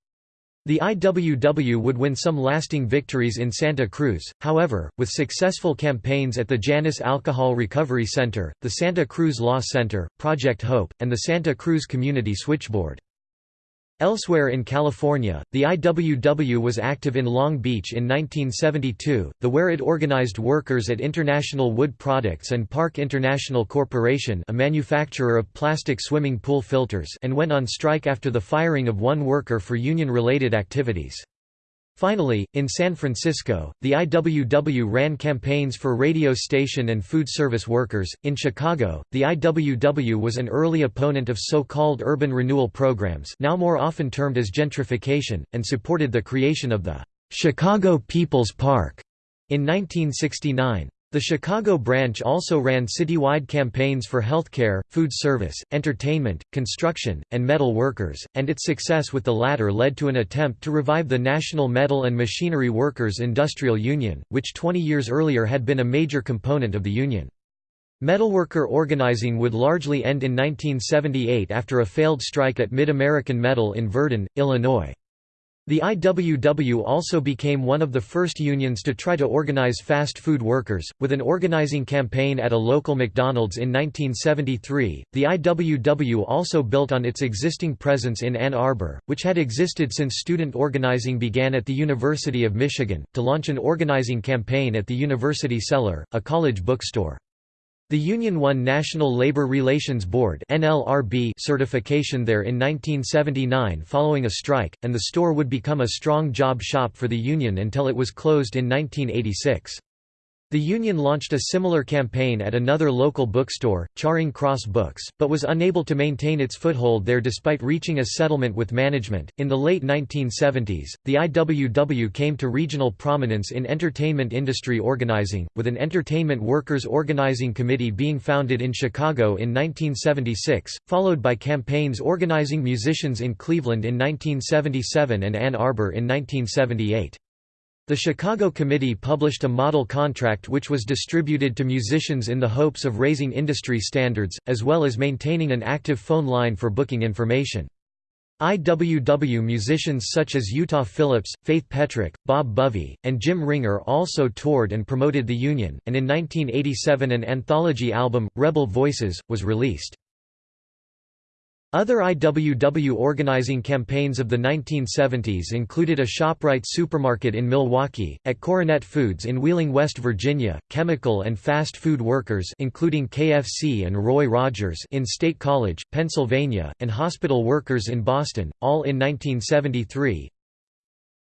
The IWW would win some lasting victories in Santa Cruz, however, with successful campaigns at the Janus Alcohol Recovery Center, the Santa Cruz Law Center, Project Hope, and the Santa Cruz Community Switchboard. Elsewhere in California, the IWW was active in Long Beach in 1972, the where it organized workers at International Wood Products and Park International Corporation a manufacturer of plastic swimming pool filters and went on strike after the firing of one worker for union-related activities. Finally, in San Francisco, the IWW ran campaigns for radio station and food service workers. In Chicago, the IWW was an early opponent of so called urban renewal programs, now more often termed as gentrification, and supported the creation of the Chicago People's Park in 1969. The Chicago branch also ran citywide campaigns for healthcare, food service, entertainment, construction, and metal workers, and its success with the latter led to an attempt to revive the National Metal and Machinery Workers Industrial Union, which 20 years earlier had been a major component of the union. Metalworker organizing would largely end in 1978 after a failed strike at Mid-American Metal in Virden, Illinois. The IWW also became one of the first unions to try to organize fast food workers, with an organizing campaign at a local McDonald's in 1973. The IWW also built on its existing presence in Ann Arbor, which had existed since student organizing began at the University of Michigan, to launch an organizing campaign at the University Cellar, a college bookstore. The union won National Labor Relations Board certification there in 1979 following a strike, and the store would become a strong job shop for the union until it was closed in 1986. The union launched a similar campaign at another local bookstore, Charing Cross Books, but was unable to maintain its foothold there despite reaching a settlement with management. In the late 1970s, the IWW came to regional prominence in entertainment industry organizing, with an Entertainment Workers Organizing Committee being founded in Chicago in 1976, followed by campaigns organizing musicians in Cleveland in 1977 and Ann Arbor in 1978. The Chicago Committee published a model contract which was distributed to musicians in the hopes of raising industry standards, as well as maintaining an active phone line for booking information. IWW musicians such as Utah Phillips, Faith Petric, Bob Bovee, and Jim Ringer also toured and promoted the union, and in 1987 an anthology album, Rebel Voices, was released. Other IWW organizing campaigns of the 1970s included a ShopRite supermarket in Milwaukee, at Coronet Foods in Wheeling, West Virginia, chemical and fast food workers including KFC and Roy Rogers in State College, Pennsylvania, and hospital workers in Boston, all in 1973,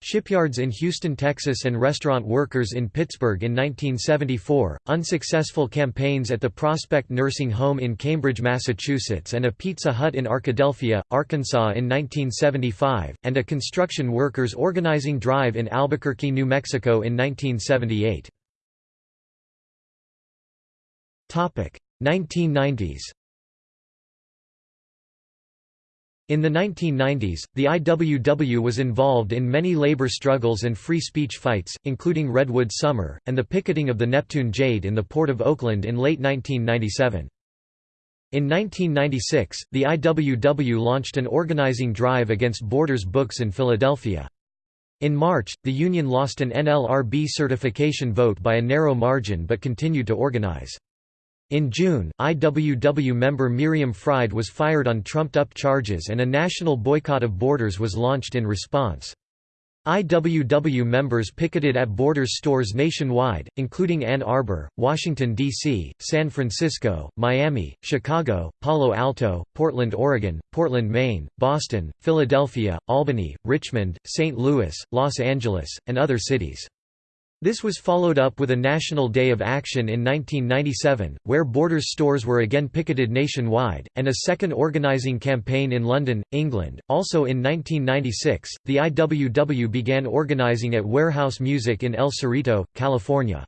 Shipyards in Houston, Texas and restaurant workers in Pittsburgh in 1974, unsuccessful campaigns at the Prospect Nursing Home in Cambridge, Massachusetts and a Pizza Hut in Arkadelphia, Arkansas in 1975, and a construction workers organizing drive in Albuquerque, New Mexico in 1978. 1990s In the 1990s, the IWW was involved in many labor struggles and free speech fights, including Redwood Summer, and the picketing of the Neptune Jade in the Port of Oakland in late 1997. In 1996, the IWW launched an organizing drive against Borders Books in Philadelphia. In March, the union lost an NLRB certification vote by a narrow margin but continued to organize. In June, IWW member Miriam Fried was fired on trumped-up charges and a national boycott of Borders was launched in response. IWW members picketed at Borders stores nationwide, including Ann Arbor, Washington, D.C., San Francisco, Miami, Chicago, Palo Alto, Portland, Oregon, Portland, Maine, Boston, Philadelphia, Albany, Richmond, St. Louis, Los Angeles, and other cities. This was followed up with a National Day of Action in 1997, where Borders stores were again picketed nationwide, and a second organizing campaign in London, England. Also in 1996, the IWW began organizing at Warehouse Music in El Cerrito, California.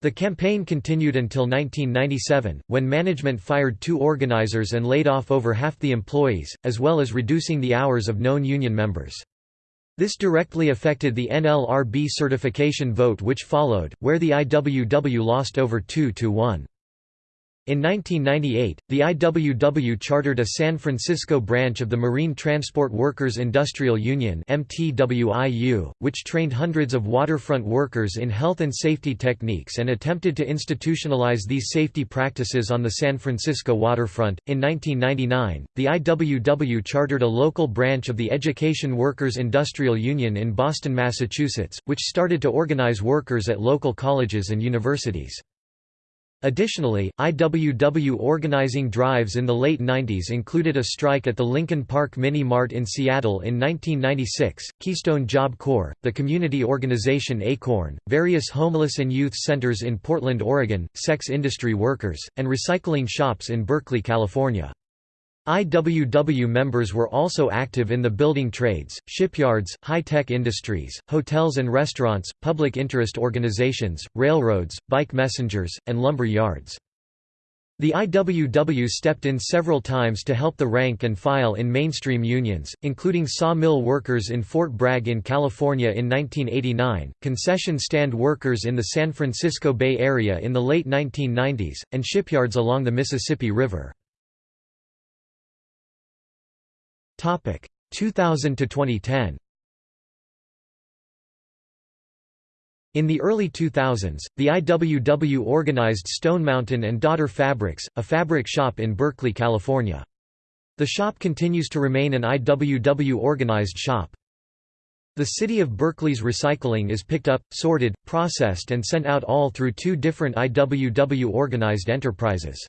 The campaign continued until 1997, when management fired two organizers and laid off over half the employees, as well as reducing the hours of known union members. This directly affected the NLRB certification vote which followed, where the IWW lost over 2 to 1. In 1998, the IWW chartered a San Francisco branch of the Marine Transport Workers Industrial Union which trained hundreds of waterfront workers in health and safety techniques and attempted to institutionalize these safety practices on the San Francisco waterfront. In 1999, the IWW chartered a local branch of the Education Workers Industrial Union in Boston, Massachusetts, which started to organize workers at local colleges and universities. Additionally, IWW organizing drives in the late 90s included a strike at the Lincoln Park Mini Mart in Seattle in 1996, Keystone Job Corps, the community organization Acorn, various homeless and youth centers in Portland, Oregon, sex industry workers, and recycling shops in Berkeley, California. IWW members were also active in the building trades, shipyards, high-tech industries, hotels and restaurants, public interest organizations, railroads, bike messengers, and lumber yards. The IWW stepped in several times to help the rank and file in mainstream unions, including sawmill workers in Fort Bragg in California in 1989, concession stand workers in the San Francisco Bay Area in the late 1990s, and shipyards along the Mississippi River. 2000 to 2010 In the early 2000s, the IWW organized Stone Mountain and Daughter Fabrics, a fabric shop in Berkeley, California. The shop continues to remain an IWW organized shop. The city of Berkeley's recycling is picked up, sorted, processed and sent out all through two different IWW organized enterprises.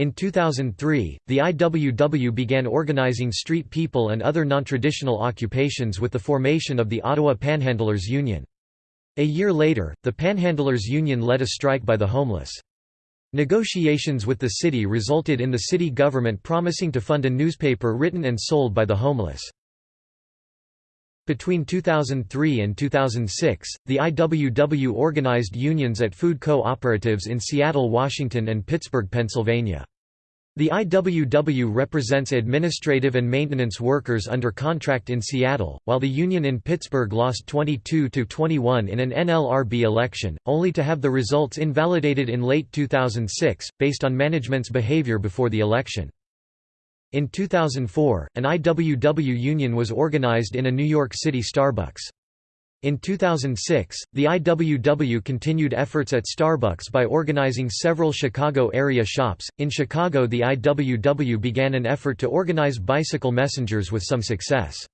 In 2003, the IWW began organizing street people and other nontraditional occupations with the formation of the Ottawa Panhandlers Union. A year later, the Panhandlers Union led a strike by the homeless. Negotiations with the city resulted in the city government promising to fund a newspaper written and sold by the homeless. Between 2003 and 2006, the IWW organized unions at food co-operatives in Seattle, Washington and Pittsburgh, Pennsylvania. The IWW represents administrative and maintenance workers under contract in Seattle, while the union in Pittsburgh lost 22 to 21 in an NLRB election, only to have the results invalidated in late 2006, based on management's behavior before the election. In 2004, an IWW union was organized in a New York City Starbucks. In 2006, the IWW continued efforts at Starbucks by organizing several Chicago area shops. In Chicago, the IWW began an effort to organize bicycle messengers with some success.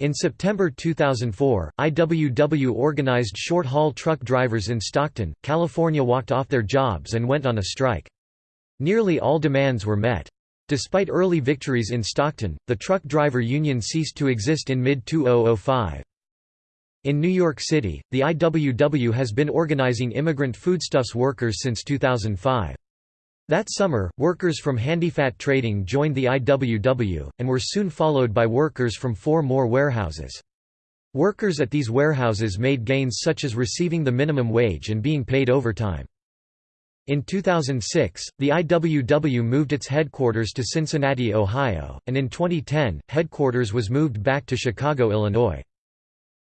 In September 2004, IWW organized short-haul truck drivers in Stockton, California walked off their jobs and went on a strike. Nearly all demands were met. Despite early victories in Stockton, the truck driver union ceased to exist in mid-2005. In New York City, the IWW has been organizing immigrant foodstuffs workers since 2005. That summer, workers from Handyfat Trading joined the IWW, and were soon followed by workers from four more warehouses. Workers at these warehouses made gains such as receiving the minimum wage and being paid overtime. In 2006, the IWW moved its headquarters to Cincinnati, Ohio, and in 2010, headquarters was moved back to Chicago, Illinois.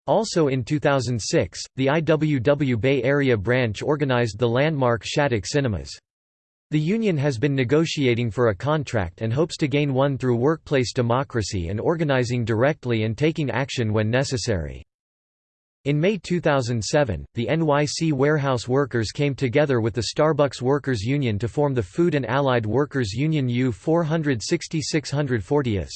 Also in 2006, the IWW Bay Area branch organized the landmark Shattuck Cinemas. The union has been negotiating for a contract and hopes to gain one through workplace democracy and organizing directly and taking action when necessary. In May 2007, the NYC warehouse workers came together with the Starbucks Workers Union to form the Food and Allied Workers Union U 46640s.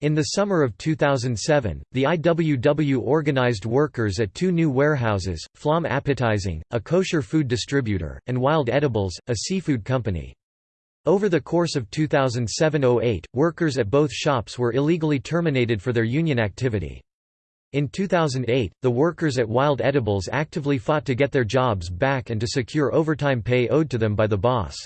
In the summer of 2007, the IWW organized workers at two new warehouses, Flaum Appetizing, a kosher food distributor, and Wild Edibles, a seafood company. Over the course of 2007–08, workers at both shops were illegally terminated for their union activity. In 2008, the workers at Wild Edibles actively fought to get their jobs back and to secure overtime pay owed to them by the boss.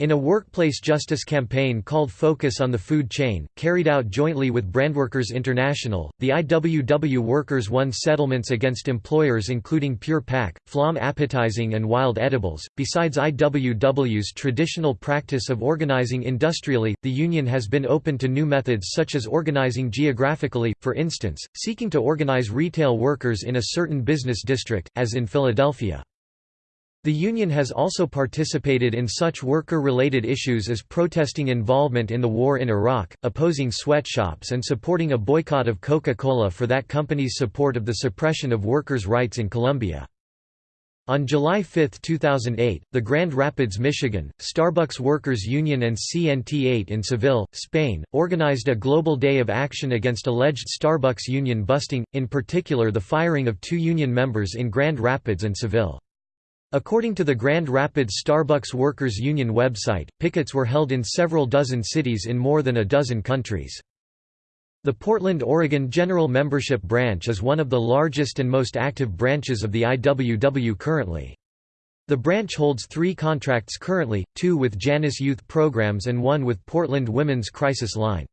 In a workplace justice campaign called Focus on the Food Chain, carried out jointly with Brandworkers International, the IWW workers won settlements against employers including Pure Flaum Appetizing, and Wild Edibles. Besides IWW's traditional practice of organizing industrially, the union has been open to new methods such as organizing geographically, for instance, seeking to organize retail workers in a certain business district, as in Philadelphia. The union has also participated in such worker-related issues as protesting involvement in the war in Iraq, opposing sweatshops and supporting a boycott of Coca-Cola for that company's support of the suppression of workers' rights in Colombia. On July 5, 2008, the Grand Rapids, Michigan, Starbucks Workers Union and CNT8 in Seville, Spain, organized a global day of action against alleged Starbucks union busting, in particular the firing of two union members in Grand Rapids and Seville. According to the Grand Rapids Starbucks Workers Union website, pickets were held in several dozen cities in more than a dozen countries. The Portland, Oregon General Membership Branch is one of the largest and most active branches of the IWW currently. The branch holds three contracts currently, two with Janus Youth Programs and one with Portland Women's Crisis Line.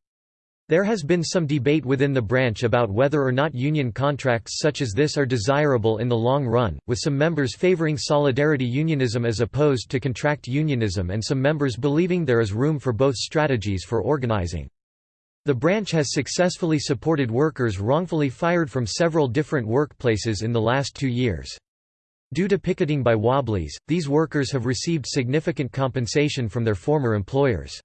There has been some debate within the branch about whether or not union contracts such as this are desirable in the long run, with some members favoring solidarity unionism as opposed to contract unionism and some members believing there is room for both strategies for organizing. The branch has successfully supported workers wrongfully fired from several different workplaces in the last two years. Due to picketing by Wobblies, these workers have received significant compensation from their former employers.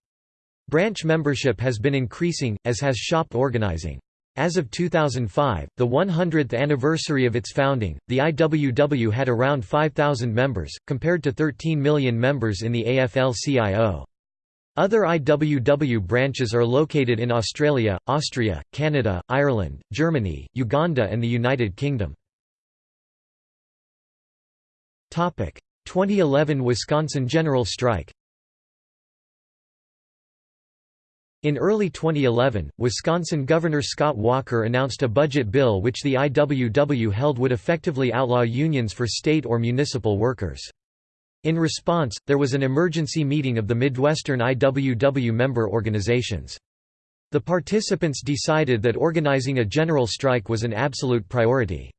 Branch membership has been increasing, as has shop organizing. As of 2005, the 100th anniversary of its founding, the IWW had around 5,000 members, compared to 13 million members in the AFL-CIO. Other IWW branches are located in Australia, Austria, Canada, Ireland, Germany, Uganda and the United Kingdom. 2011 Wisconsin general strike In early 2011, Wisconsin Governor Scott Walker announced a budget bill which the IWW held would effectively outlaw unions for state or municipal workers. In response, there was an emergency meeting of the Midwestern IWW member organizations. The participants decided that organizing a general strike was an absolute priority.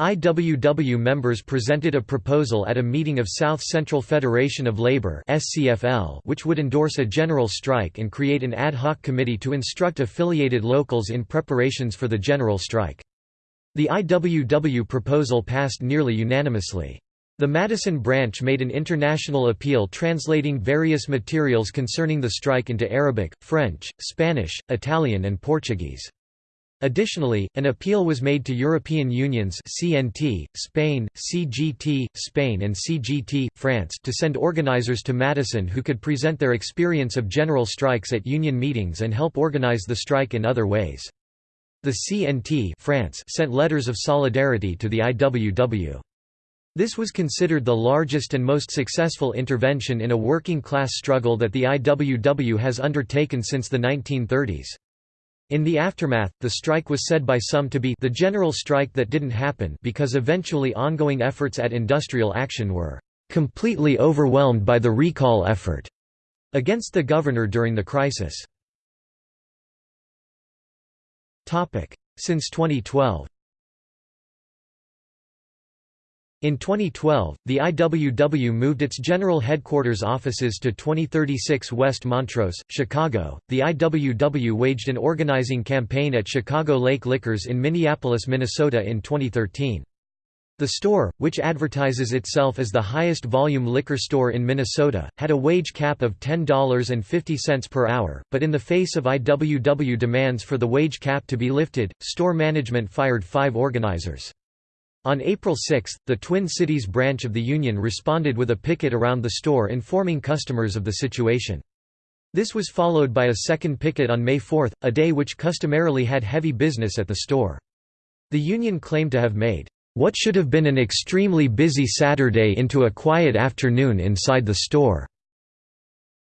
IWW members presented a proposal at a meeting of South Central Federation of Labor which would endorse a general strike and create an ad hoc committee to instruct affiliated locals in preparations for the general strike. The IWW proposal passed nearly unanimously. The Madison branch made an international appeal translating various materials concerning the strike into Arabic, French, Spanish, Italian and Portuguese. Additionally, an appeal was made to European unions CNT, Spain, CGT, Spain and CGT, France to send organizers to Madison who could present their experience of general strikes at union meetings and help organize the strike in other ways. The CNT France sent letters of solidarity to the IWW. This was considered the largest and most successful intervention in a working-class struggle that the IWW has undertaken since the 1930s. In the aftermath, the strike was said by some to be the general strike that didn't happen because eventually ongoing efforts at industrial action were completely overwhelmed by the recall effort against the governor during the crisis. Since 2012 In 2012, the IWW moved its general headquarters offices to 2036 West Montrose, Chicago. The IWW waged an organizing campaign at Chicago Lake Liquors in Minneapolis, Minnesota in 2013. The store, which advertises itself as the highest volume liquor store in Minnesota, had a wage cap of $10.50 per hour, but in the face of IWW demands for the wage cap to be lifted, store management fired five organizers. On April 6, the Twin Cities branch of the union responded with a picket around the store informing customers of the situation. This was followed by a second picket on May 4, a day which customarily had heavy business at the store. The union claimed to have made, "...what should have been an extremely busy Saturday into a quiet afternoon inside the store."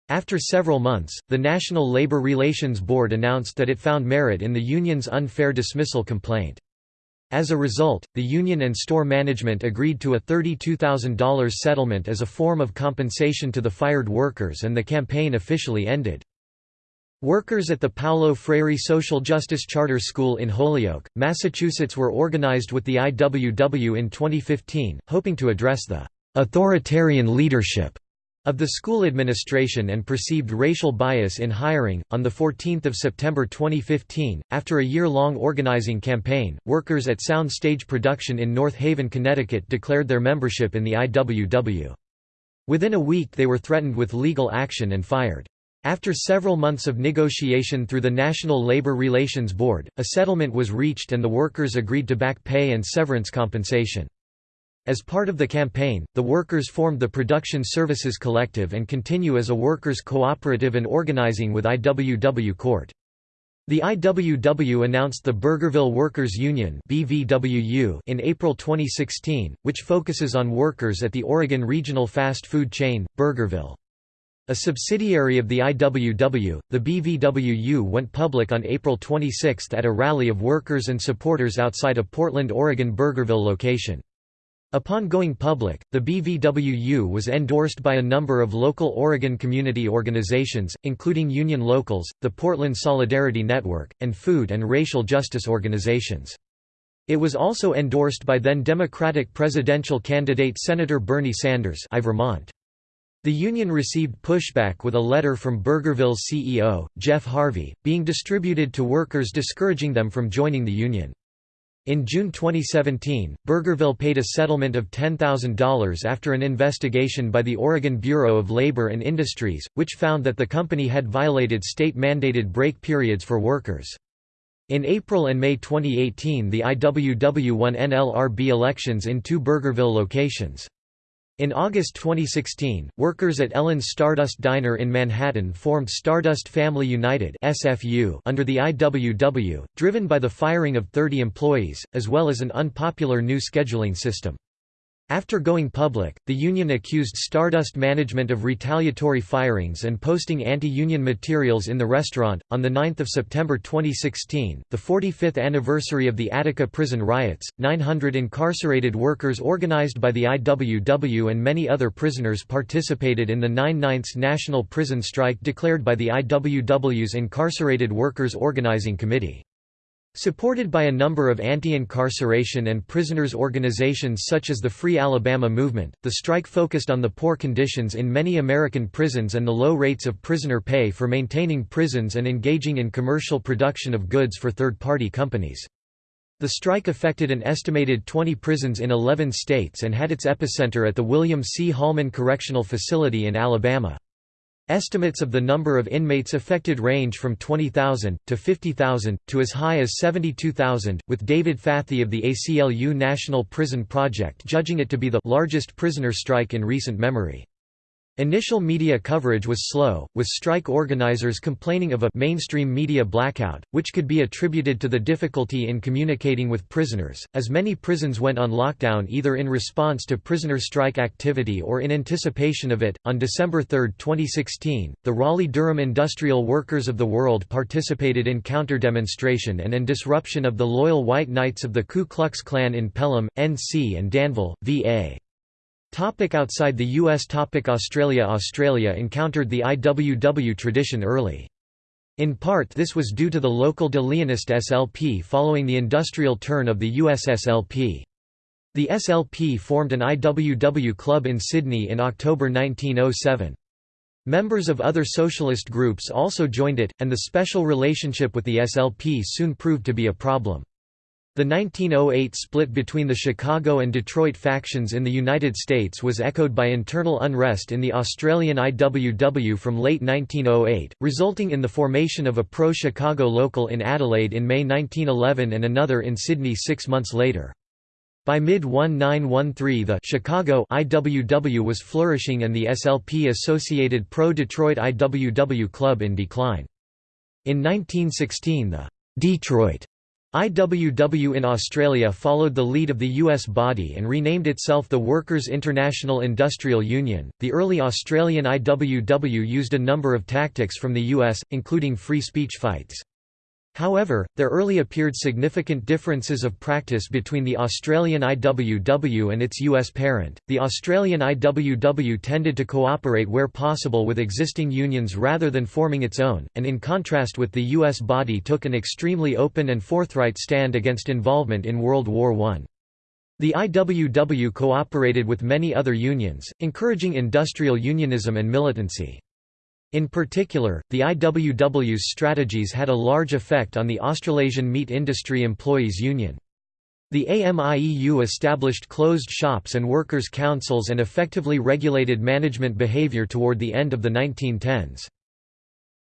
After several months, the National Labor Relations Board announced that it found merit in the union's unfair dismissal complaint. As a result, the union and store management agreed to a $32,000 settlement as a form of compensation to the fired workers and the campaign officially ended. Workers at the Paulo Freire Social Justice Charter School in Holyoke, Massachusetts were organized with the IWW in 2015, hoping to address the authoritarian leadership of the school administration and perceived racial bias in hiring. On the 14th of September 2015, after a year-long organizing campaign, workers at Sound Stage Production in North Haven, Connecticut declared their membership in the IWW. Within a week they were threatened with legal action and fired. After several months of negotiation through the National Labor Relations Board, a settlement was reached and the workers agreed to back pay and severance compensation. As part of the campaign, the workers formed the Production Services Collective and continue as a workers' cooperative and organizing with IWW Court. The IWW announced the Burgerville Workers Union in April 2016, which focuses on workers at the Oregon regional fast food chain, Burgerville. A subsidiary of the IWW, the BVWU went public on April 26 at a rally of workers and supporters outside a Portland, Oregon Burgerville location. Upon going public, the BVWU was endorsed by a number of local Oregon community organizations, including Union Locals, the Portland Solidarity Network, and food and racial justice organizations. It was also endorsed by then Democratic presidential candidate Senator Bernie Sanders I Vermont. The union received pushback with a letter from Burgerville's CEO, Jeff Harvey, being distributed to workers discouraging them from joining the union. In June 2017, Burgerville paid a settlement of $10,000 after an investigation by the Oregon Bureau of Labor and Industries, which found that the company had violated state-mandated break periods for workers. In April and May 2018 the IWW won NLRB elections in two Burgerville locations. In August 2016, workers at Ellen's Stardust Diner in Manhattan formed Stardust Family United (SFU) under the IWW, driven by the firing of 30 employees, as well as an unpopular new scheduling system. After going public, the union accused Stardust management of retaliatory firings and posting anti-union materials in the restaurant. On the 9th of September 2016, the 45th anniversary of the Attica prison riots, 900 incarcerated workers organized by the IWW and many other prisoners participated in the 9-9ths national prison strike declared by the IWW's Incarcerated Workers Organizing Committee. Supported by a number of anti-incarceration and prisoners organizations such as the Free Alabama Movement, the strike focused on the poor conditions in many American prisons and the low rates of prisoner pay for maintaining prisons and engaging in commercial production of goods for third-party companies. The strike affected an estimated 20 prisons in 11 states and had its epicenter at the William C. Holman Correctional Facility in Alabama. Estimates of the number of inmates affected range from 20,000, to 50,000, to as high as 72,000, with David Fathi of the ACLU National Prison Project judging it to be the largest prisoner strike in recent memory. Initial media coverage was slow, with strike organizers complaining of a mainstream media blackout, which could be attributed to the difficulty in communicating with prisoners, as many prisons went on lockdown either in response to prisoner strike activity or in anticipation of it. On December 3, 2016, the Raleigh Durham Industrial Workers of the World participated in counter-demonstration and in disruption of the Loyal White Knights of the Ku Klux Klan in Pelham, NC and Danville, VA. Topic outside the U.S. Topic Australia Australia encountered the IWW tradition early. In part this was due to the local De Leonist SLP following the industrial turn of the US SLP. The SLP formed an IWW club in Sydney in October 1907. Members of other socialist groups also joined it, and the special relationship with the SLP soon proved to be a problem. The 1908 split between the Chicago and Detroit factions in the United States was echoed by internal unrest in the Australian IWW from late 1908, resulting in the formation of a pro-Chicago local in Adelaide in May 1911 and another in Sydney six months later. By mid-1913 the Chicago IWW was flourishing and the SLP-associated pro-Detroit IWW club in decline. In 1916 the Detroit IWW in Australia followed the lead of the US body and renamed itself the Workers' International Industrial Union. The early Australian IWW used a number of tactics from the US, including free speech fights. However, there early appeared significant differences of practice between the Australian IWW and its US parent. The Australian IWW tended to cooperate where possible with existing unions rather than forming its own, and in contrast with the US body took an extremely open and forthright stand against involvement in World War I. The IWW cooperated with many other unions, encouraging industrial unionism and militancy. In particular, the IWW's strategies had a large effect on the Australasian Meat Industry Employees Union. The AMIEU established closed shops and workers' councils and effectively regulated management behaviour toward the end of the 1910s.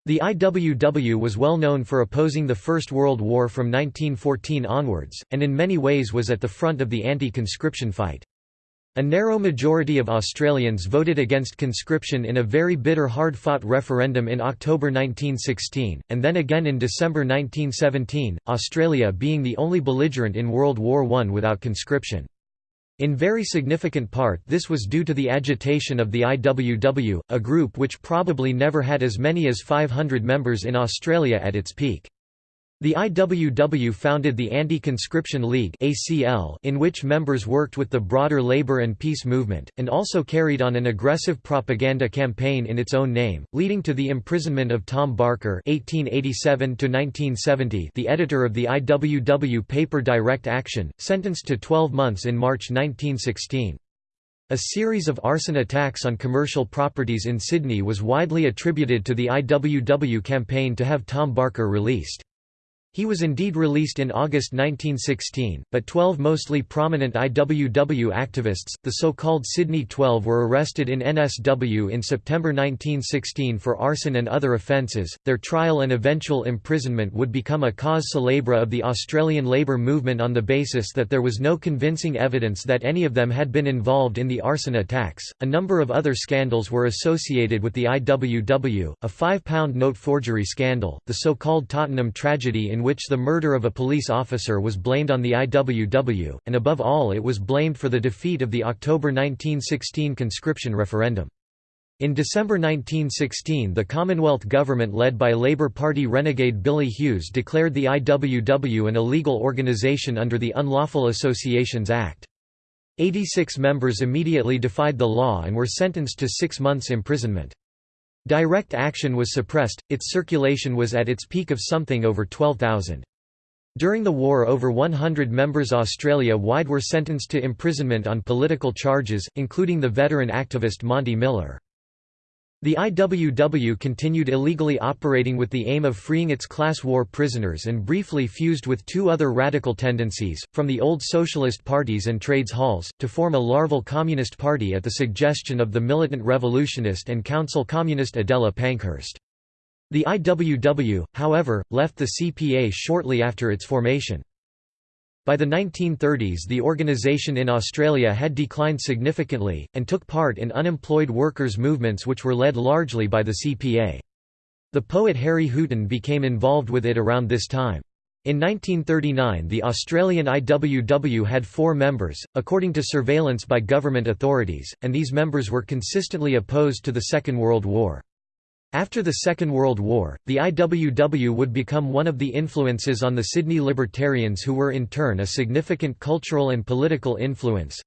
The IWW was well known for opposing the First World War from 1914 onwards, and in many ways was at the front of the anti-conscription fight. A narrow majority of Australians voted against conscription in a very bitter hard-fought referendum in October 1916, and then again in December 1917, Australia being the only belligerent in World War I without conscription. In very significant part this was due to the agitation of the IWW, a group which probably never had as many as 500 members in Australia at its peak. The IWW founded the Anti-Conscription League in which members worked with the broader labor and peace movement, and also carried on an aggressive propaganda campaign in its own name, leading to the imprisonment of Tom Barker (1887–1970), the editor of the IWW paper Direct Action, sentenced to 12 months in March 1916. A series of arson attacks on commercial properties in Sydney was widely attributed to the IWW campaign to have Tom Barker released. He was indeed released in August 1916, but 12 mostly prominent IWW activists, the so-called Sydney Twelve were arrested in NSW in September 1916 for arson and other offences. Their trial and eventual imprisonment would become a cause célèbre of the Australian labour movement on the basis that there was no convincing evidence that any of them had been involved in the arson attacks. A number of other scandals were associated with the IWW, a £5 note forgery scandal, the so-called Tottenham tragedy in in which the murder of a police officer was blamed on the IWW, and above all it was blamed for the defeat of the October 1916 conscription referendum. In December 1916 the Commonwealth government led by Labour Party renegade Billy Hughes declared the IWW an illegal organisation under the Unlawful Associations Act. 86 members immediately defied the law and were sentenced to six months imprisonment. Direct action was suppressed, its circulation was at its peak of something over 12,000. During the war over 100 members Australia-wide were sentenced to imprisonment on political charges, including the veteran activist Monty Miller. The IWW continued illegally operating with the aim of freeing its class war prisoners and briefly fused with two other radical tendencies, from the old socialist parties and trades halls, to form a larval communist party at the suggestion of the militant revolutionist and council communist Adela Pankhurst. The IWW, however, left the CPA shortly after its formation. By the 1930s the organisation in Australia had declined significantly, and took part in unemployed workers' movements which were led largely by the CPA. The poet Harry Hooton became involved with it around this time. In 1939 the Australian IWW had four members, according to surveillance by government authorities, and these members were consistently opposed to the Second World War. After the Second World War, the IWW would become one of the influences on the Sydney Libertarians who were in turn a significant cultural and political influence.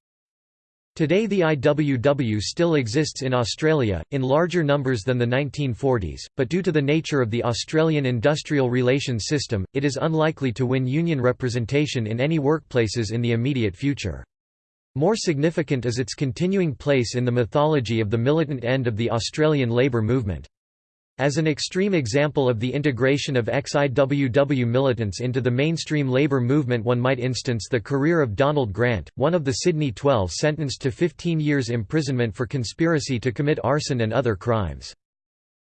Today the IWW still exists in Australia, in larger numbers than the 1940s, but due to the nature of the Australian industrial relations system, it is unlikely to win union representation in any workplaces in the immediate future. More significant is its continuing place in the mythology of the militant end of the Australian labour movement. As an extreme example of the integration of ex-IWW militants into the mainstream labour movement one might instance the career of Donald Grant, one of the Sydney Twelve sentenced to 15 years imprisonment for conspiracy to commit arson and other crimes.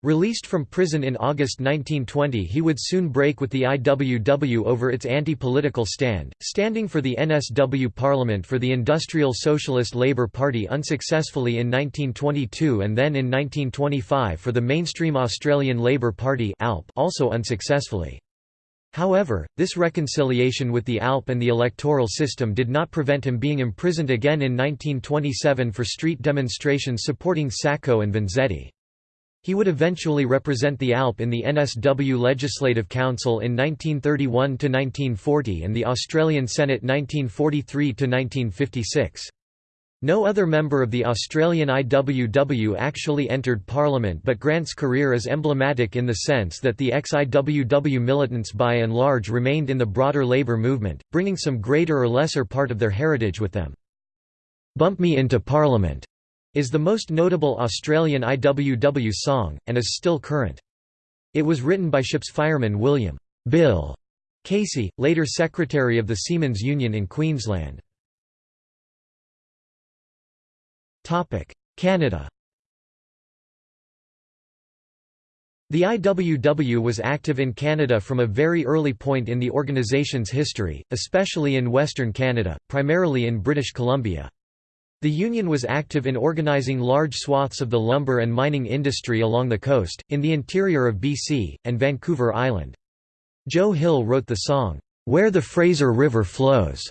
Released from prison in August 1920 he would soon break with the IWW over its anti-political stand, standing for the NSW Parliament for the Industrial Socialist Labour Party unsuccessfully in 1922 and then in 1925 for the mainstream Australian Labour Party also unsuccessfully. However, this reconciliation with the ALP and the electoral system did not prevent him being imprisoned again in 1927 for street demonstrations supporting Sacco and Vanzetti. He would eventually represent the ALP in the NSW Legislative Council in 1931–1940 and the Australian Senate 1943–1956. No other member of the Australian IWW actually entered Parliament but Grant's career is emblematic in the sense that the ex-IWW militants by and large remained in the broader labour movement, bringing some greater or lesser part of their heritage with them. "'Bump Me into Parliament' is the most notable Australian IWW song, and is still current. It was written by ship's fireman William Bill Casey, later Secretary of the Seamen's Union in Queensland. Canada The IWW was active in Canada from a very early point in the organization's history, especially in Western Canada, primarily in British Columbia. The union was active in organising large swaths of the lumber and mining industry along the coast, in the interior of BC, and Vancouver Island. Joe Hill wrote the song, "'Where the Fraser River Flows'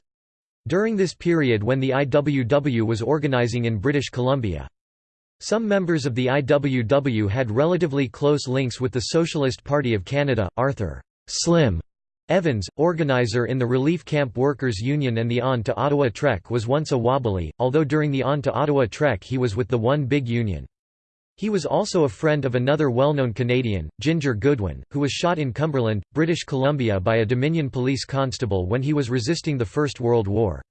during this period when the IWW was organising in British Columbia. Some members of the IWW had relatively close links with the Socialist Party of Canada, Arthur Slim Evans, organizer in the Relief Camp Workers Union and the On to Ottawa Trek was once a Wobbly, although during the On to Ottawa Trek he was with the One Big Union. He was also a friend of another well-known Canadian, Ginger Goodwin, who was shot in Cumberland, British Columbia by a Dominion police constable when he was resisting the First World War.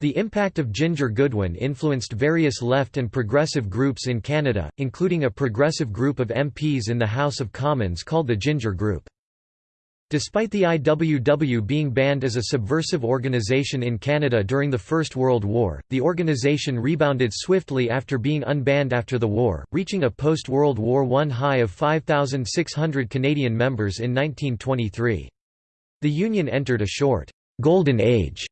The impact of Ginger Goodwin influenced various left and progressive groups in Canada, including a progressive group of MPs in the House of Commons called the Ginger Group. Despite the IWW being banned as a subversive organization in Canada during the First World War, the organization rebounded swiftly after being unbanned after the war, reaching a post-World War I high of 5,600 Canadian members in 1923. The union entered a short, «golden age»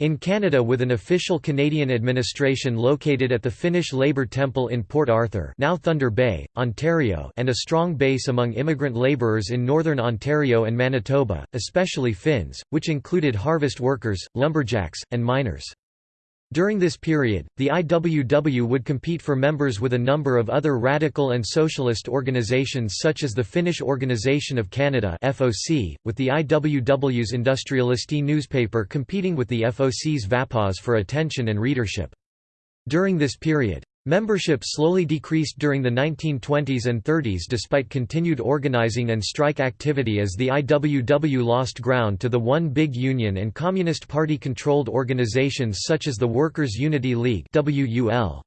In Canada with an official Canadian administration located at the Finnish Labour Temple in Port Arthur now Thunder Bay, Ontario and a strong base among immigrant labourers in northern Ontario and Manitoba, especially Finns, which included harvest workers, lumberjacks, and miners. During this period, the IWW would compete for members with a number of other radical and socialist organizations such as the Finnish Organisation of Canada (FOC), with the IWW's Industrialisti newspaper competing with the FOC's Vapause for attention and readership. During this period, Membership slowly decreased during the 1920s and 30s despite continued organizing and strike activity as the IWW lost ground to the One Big Union and Communist Party-controlled organizations such as the Workers' Unity League WUL.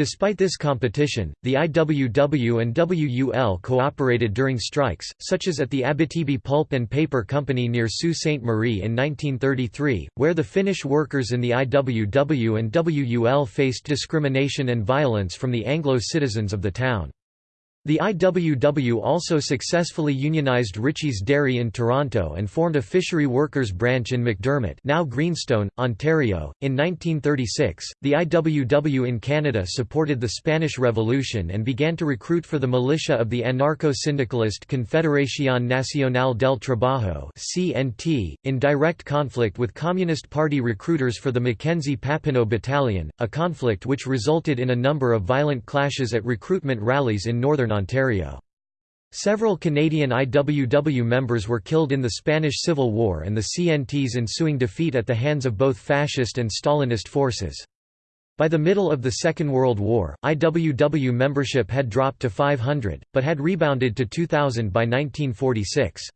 Despite this competition, the IWW and WUL cooperated during strikes, such as at the Abitibi Pulp and Paper Company near Sault Ste. Marie in 1933, where the Finnish workers in the IWW and WUL faced discrimination and violence from the Anglo citizens of the town. The IWW also successfully unionized Ritchie's Dairy in Toronto and formed a fishery workers branch in McDermott now Greenstone, Ontario. In 1936, the IWW in Canada supported the Spanish Revolution and began to recruit for the militia of the anarcho-syndicalist Confederación Nacional del Trabajo (CNT), in direct conflict with Communist Party recruiters for the Mackenzie Papineau Battalion, a conflict which resulted in a number of violent clashes at recruitment rallies in northern Ontario. Several Canadian IWW members were killed in the Spanish Civil War and the CNT's ensuing defeat at the hands of both fascist and Stalinist forces. By the middle of the Second World War, IWW membership had dropped to 500, but had rebounded to 2,000 by 1946.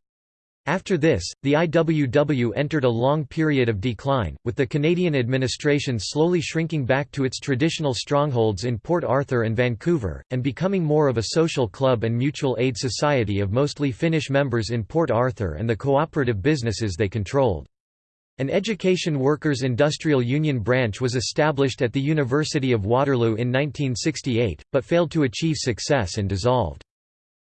After this, the IWW entered a long period of decline, with the Canadian administration slowly shrinking back to its traditional strongholds in Port Arthur and Vancouver, and becoming more of a social club and mutual aid society of mostly Finnish members in Port Arthur and the cooperative businesses they controlled. An Education Workers' Industrial Union branch was established at the University of Waterloo in 1968, but failed to achieve success and dissolved.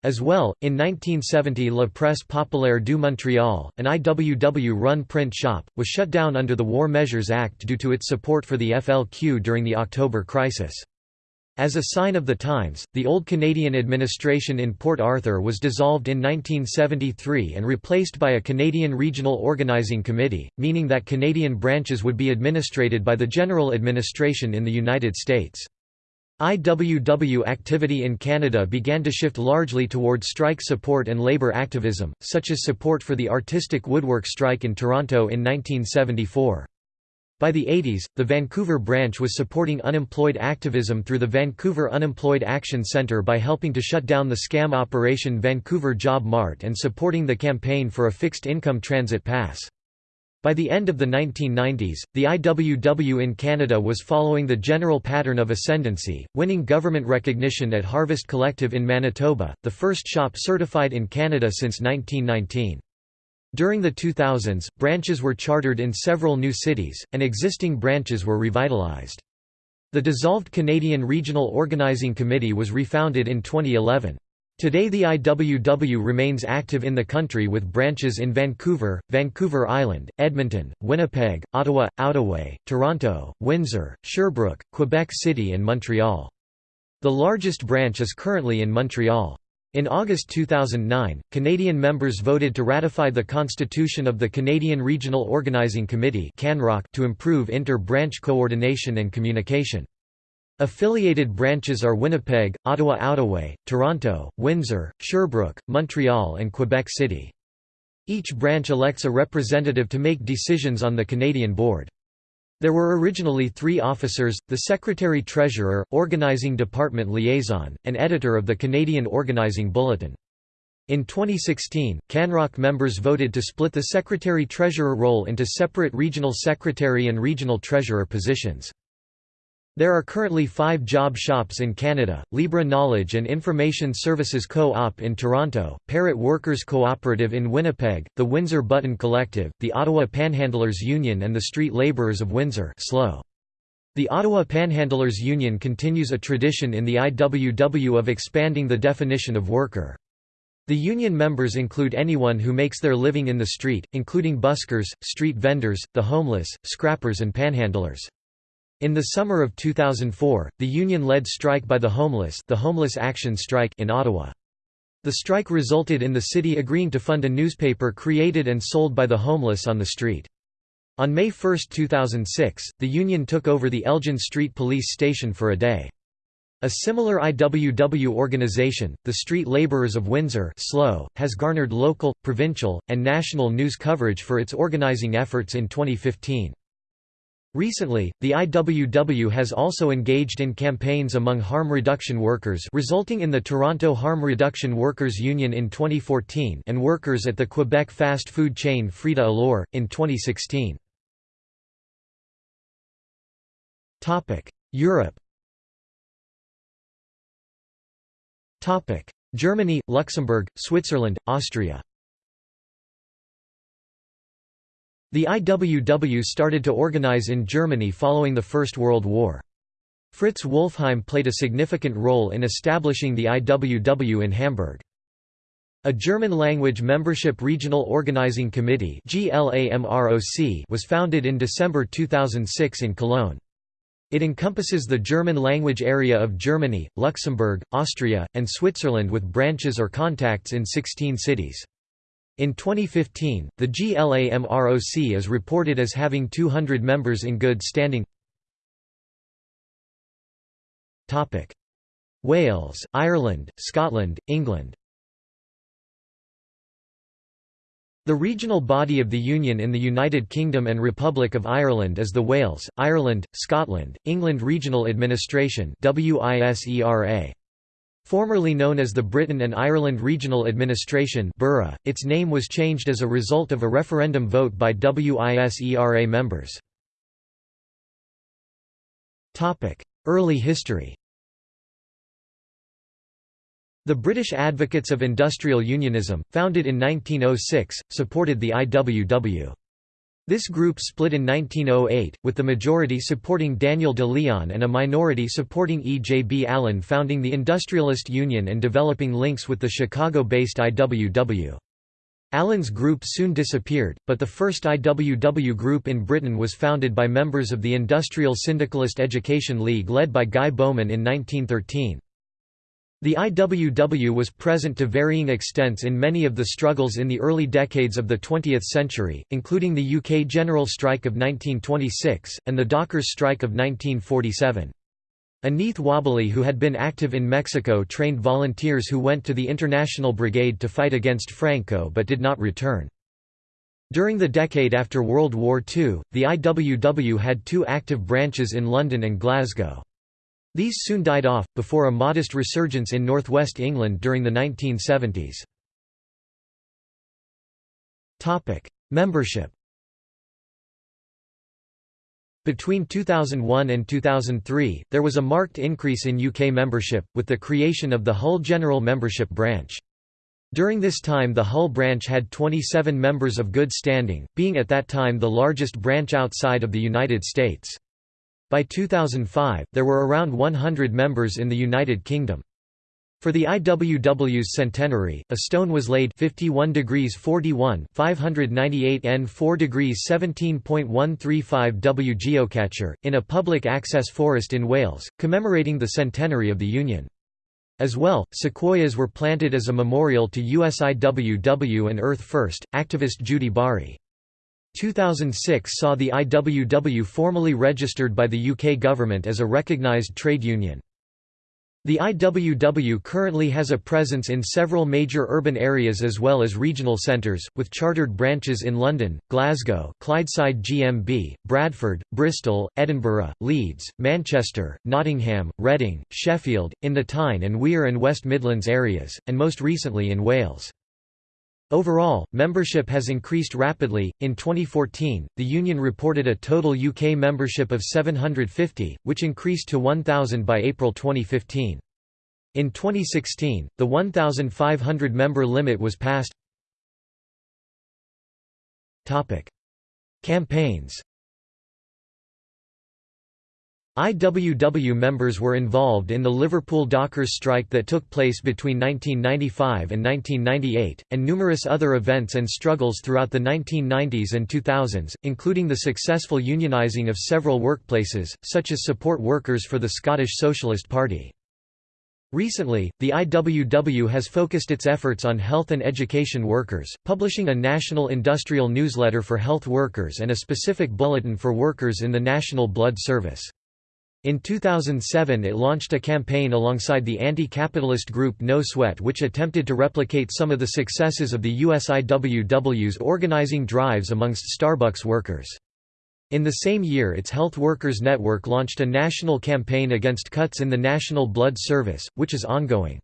As well, in 1970 La Presse Populaire du Montréal, an IWW-run print shop, was shut down under the War Measures Act due to its support for the FLQ during the October crisis. As a sign of the times, the old Canadian administration in Port Arthur was dissolved in 1973 and replaced by a Canadian Regional Organizing Committee, meaning that Canadian branches would be administrated by the General Administration in the United States. IWW activity in Canada began to shift largely toward strike support and labour activism, such as support for the artistic woodwork strike in Toronto in 1974. By the 80s, the Vancouver branch was supporting unemployed activism through the Vancouver Unemployed Action Centre by helping to shut down the scam operation Vancouver Job Mart and supporting the campaign for a fixed income transit pass. By the end of the 1990s, the IWW in Canada was following the general pattern of ascendancy, winning government recognition at Harvest Collective in Manitoba, the first shop certified in Canada since 1919. During the 2000s, branches were chartered in several new cities, and existing branches were revitalized. The dissolved Canadian Regional Organizing Committee was refounded in 2011. Today the IWW remains active in the country with branches in Vancouver, Vancouver Island, Edmonton, Winnipeg, Ottawa, Outaouais, Toronto, Windsor, Sherbrooke, Quebec City and Montreal. The largest branch is currently in Montreal. In August 2009, Canadian members voted to ratify the constitution of the Canadian Regional Organizing Committee to improve inter-branch coordination and communication. Affiliated branches are Winnipeg, Ottawa-Outaouais, Toronto, Windsor, Sherbrooke, Montreal and Quebec City. Each branch elects a representative to make decisions on the Canadian board. There were originally three officers, the Secretary-Treasurer, Organizing Department Liaison, and Editor of the Canadian Organizing Bulletin. In 2016, CANROC members voted to split the Secretary-Treasurer role into separate Regional Secretary and Regional Treasurer positions. There are currently five job shops in Canada, Libra Knowledge and Information Services Co-op in Toronto, Parrot Workers Cooperative in Winnipeg, the Windsor Button Collective, the Ottawa Panhandlers Union and the Street Labourers of Windsor. The Ottawa Panhandlers Union continues a tradition in the IWW of expanding the definition of worker. The union members include anyone who makes their living in the street, including buskers, street vendors, the homeless, scrappers and panhandlers. In the summer of 2004, the union-led strike by the homeless, the Homeless Action Strike in Ottawa. The strike resulted in the city agreeing to fund a newspaper created and sold by the homeless on the street. On May 1, 2006, the union took over the Elgin Street Police Station for a day. A similar IWW organization, the Street Laborers of Windsor SLO, has garnered local, provincial, and national news coverage for its organizing efforts in 2015. Recently, the IWW has also engaged in campaigns among harm reduction workers resulting in the Toronto Harm Reduction Workers Union in 2014 and workers at the Quebec fast food chain Frite Alors, in 2016. Europe Germany, Luxembourg, Switzerland, Austria The IWW started to organize in Germany following the First World War. Fritz Wolffheim played a significant role in establishing the IWW in Hamburg. A German-language membership regional organizing committee was founded in December 2006 in Cologne. It encompasses the German-language area of Germany, Luxembourg, Austria, and Switzerland with branches or contacts in 16 cities. In 2015, the GLAMROC is reported as having 200 members in good standing. Wales, Ireland, Scotland, England The regional body of the Union in the United Kingdom and Republic of Ireland is the Wales, Ireland, Scotland, England Regional Administration WISERA. Formerly known as the Britain and Ireland Regional Administration its name was changed as a result of a referendum vote by WISERA members. Early history The British Advocates of Industrial Unionism, founded in 1906, supported the IWW. This group split in 1908, with the majority supporting Daniel De Leon and a minority supporting E. J. B. Allen founding the Industrialist Union and developing links with the Chicago-based IWW. Allen's group soon disappeared, but the first IWW group in Britain was founded by members of the Industrial Syndicalist Education League led by Guy Bowman in 1913. The IWW was present to varying extents in many of the struggles in the early decades of the 20th century, including the UK General Strike of 1926, and the Dockers Strike of 1947. Aneeth Wobbly who had been active in Mexico trained volunteers who went to the International Brigade to fight against Franco but did not return. During the decade after World War II, the IWW had two active branches in London and Glasgow. These soon died off, before a modest resurgence in northwest England during the 1970s. Membership Between 2001 and 2003, there was a marked increase in UK membership, with the creation of the Hull General Membership Branch. During this time the Hull branch had 27 members of good standing, being at that time the largest branch outside of the United States. By 2005, there were around 100 members in the United Kingdom. For the IWW's centenary, a stone was laid 51 degrees 41 598 N 4 degrees 17.135 W geocacher, in a public access forest in Wales, commemorating the centenary of the Union. As well, sequoias were planted as a memorial to USIWW and Earth First, activist Judy Bari. 2006 saw the IWW formally registered by the UK government as a recognised trade union. The IWW currently has a presence in several major urban areas as well as regional centres, with chartered branches in London, Glasgow, Clydeside GMB, Bradford, Bristol, Edinburgh, Leeds, Manchester, Nottingham, Reading, Sheffield, in the Tyne and Wear and West Midlands areas, and most recently in Wales. Overall, membership has increased rapidly. In 2014, the union reported a total UK membership of 750, which increased to 1,000 by April 2015. In 2016, the 1,500 member limit was passed. Campaigns IWW members were involved in the Liverpool Dockers strike that took place between 1995 and 1998, and numerous other events and struggles throughout the 1990s and 2000s, including the successful unionising of several workplaces, such as support workers for the Scottish Socialist Party. Recently, the IWW has focused its efforts on health and education workers, publishing a national industrial newsletter for health workers and a specific bulletin for workers in the National Blood Service. In 2007 it launched a campaign alongside the anti-capitalist group No Sweat which attempted to replicate some of the successes of the US IWW's organizing drives amongst Starbucks workers. In the same year its Health Workers Network launched a national campaign against cuts in the National Blood Service, which is ongoing.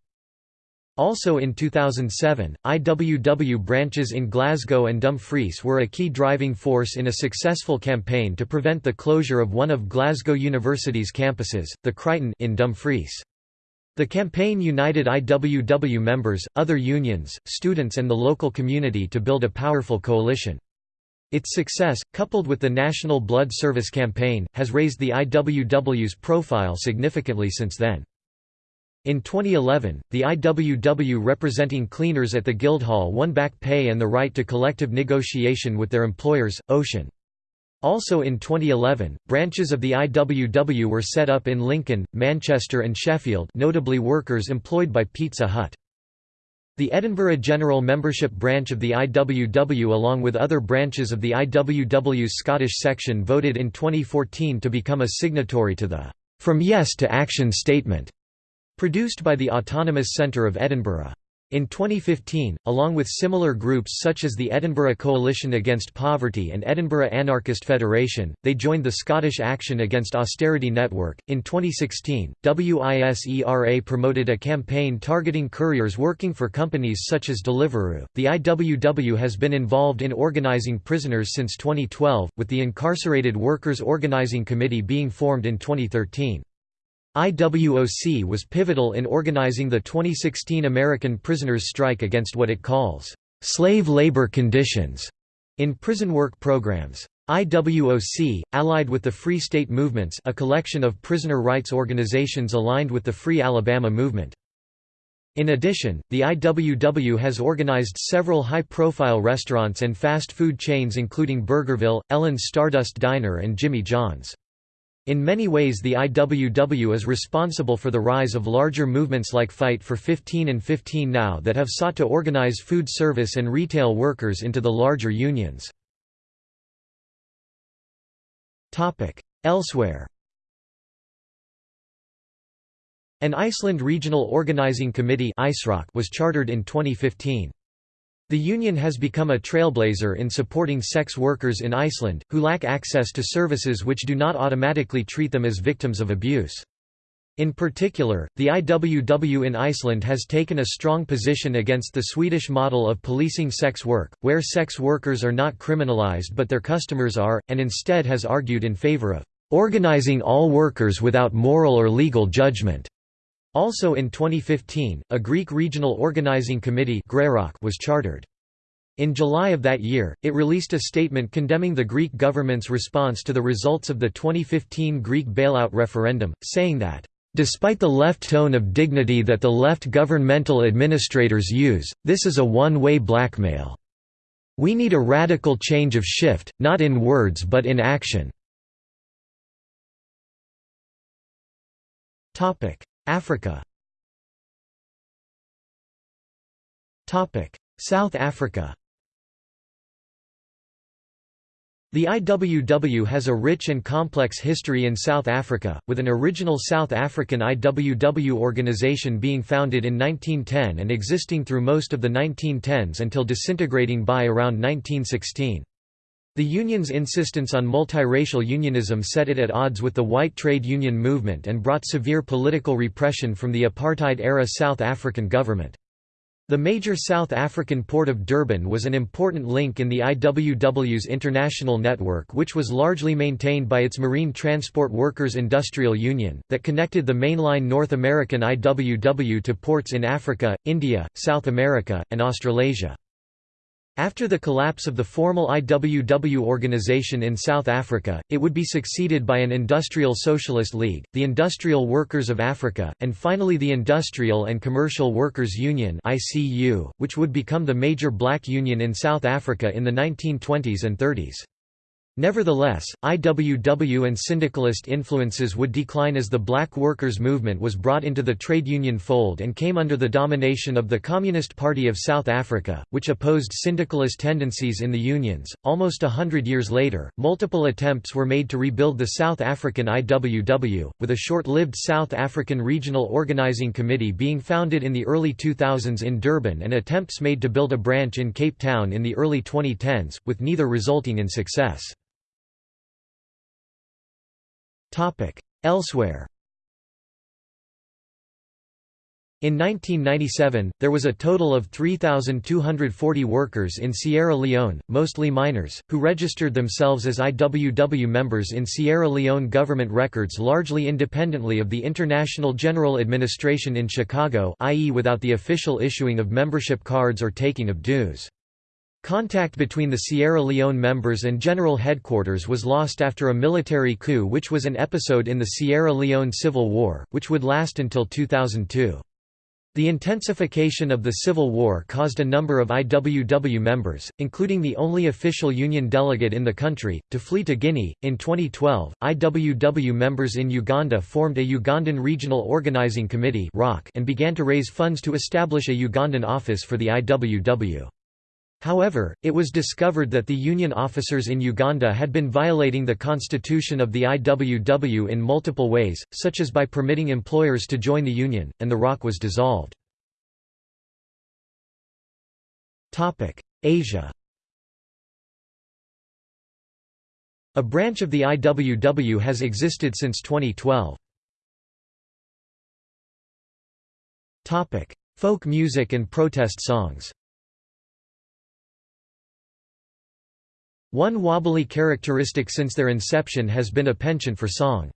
Also in 2007, IWW branches in Glasgow and Dumfries were a key driving force in a successful campaign to prevent the closure of one of Glasgow University's campuses, the Crichton in Dumfries. The campaign united IWW members, other unions, students and the local community to build a powerful coalition. Its success, coupled with the National Blood Service campaign, has raised the IWW's profile significantly since then. In 2011, the IWW representing cleaners at the Guildhall won back pay and the right to collective negotiation with their employers, Ocean. Also in 2011, branches of the IWW were set up in Lincoln, Manchester and Sheffield notably workers employed by Pizza Hut. The Edinburgh General Membership branch of the IWW along with other branches of the IWW's Scottish section voted in 2014 to become a signatory to the From Yes to Action statement Produced by the Autonomous Centre of Edinburgh. In 2015, along with similar groups such as the Edinburgh Coalition Against Poverty and Edinburgh Anarchist Federation, they joined the Scottish Action Against Austerity Network. In 2016, WISERA promoted a campaign targeting couriers working for companies such as Deliveroo. The IWW has been involved in organising prisoners since 2012, with the Incarcerated Workers Organising Committee being formed in 2013. IWOC was pivotal in organizing the 2016 American prisoners' strike against what it calls, "...slave labor conditions", in prison work programs. IWOC, allied with the Free State Movements a collection of prisoner rights organizations aligned with the Free Alabama movement. In addition, the IWW has organized several high-profile restaurants and fast food chains including Burgerville, Ellen's Stardust Diner and Jimmy John's. In many ways the IWW is responsible for the rise of larger movements like Fight for 15 and 15 Now that have sought to organize food service and retail workers into the larger unions. Elsewhere An Iceland Regional Organizing Committee was chartered in 2015. The union has become a trailblazer in supporting sex workers in Iceland, who lack access to services which do not automatically treat them as victims of abuse. In particular, the IWW in Iceland has taken a strong position against the Swedish model of policing sex work, where sex workers are not criminalized but their customers are, and instead has argued in favor of organizing all workers without moral or legal judgment. Also in 2015, a Greek regional organizing committee was chartered. In July of that year, it released a statement condemning the Greek government's response to the results of the 2015 Greek bailout referendum, saying that, "...despite the left tone of dignity that the left governmental administrators use, this is a one-way blackmail. We need a radical change of shift, not in words but in action." Africa. South Africa. The IWW has a rich and complex history in South Africa, with an original South African IWW organization being founded in 1910 and existing through most of the 1910s until disintegrating by around 1916. The union's insistence on multiracial unionism set it at odds with the white trade union movement and brought severe political repression from the apartheid-era South African government. The major South African port of Durban was an important link in the IWW's international network which was largely maintained by its Marine Transport Workers Industrial Union, that connected the mainline North American IWW to ports in Africa, India, South America, and Australasia. After the collapse of the formal IWW organization in South Africa, it would be succeeded by an Industrial Socialist League, the Industrial Workers of Africa, and finally the Industrial and Commercial Workers Union which would become the major black union in South Africa in the 1920s and 30s. Nevertheless, IWW and syndicalist influences would decline as the black workers' movement was brought into the trade union fold and came under the domination of the Communist Party of South Africa, which opposed syndicalist tendencies in the unions. Almost a hundred years later, multiple attempts were made to rebuild the South African IWW, with a short lived South African Regional Organising Committee being founded in the early 2000s in Durban and attempts made to build a branch in Cape Town in the early 2010s, with neither resulting in success. Elsewhere In 1997, there was a total of 3,240 workers in Sierra Leone, mostly miners, who registered themselves as IWW members in Sierra Leone government records largely independently of the International General Administration in Chicago i.e. without the official issuing of membership cards or taking of dues. Contact between the Sierra Leone members and General Headquarters was lost after a military coup which was an episode in the Sierra Leone Civil War, which would last until 2002. The intensification of the Civil War caused a number of IWW members, including the only official union delegate in the country, to flee to Guinea. In 2012, IWW members in Uganda formed a Ugandan Regional Organizing Committee and began to raise funds to establish a Ugandan office for the IWW. However, it was discovered that the union officers in Uganda had been violating the constitution of the IWW in multiple ways, such as by permitting employers to join the union, and the ROC was dissolved. Asia A branch of the IWW has existed since 2012. Folk music and protest songs One wobbly characteristic since their inception has been a penchant for song.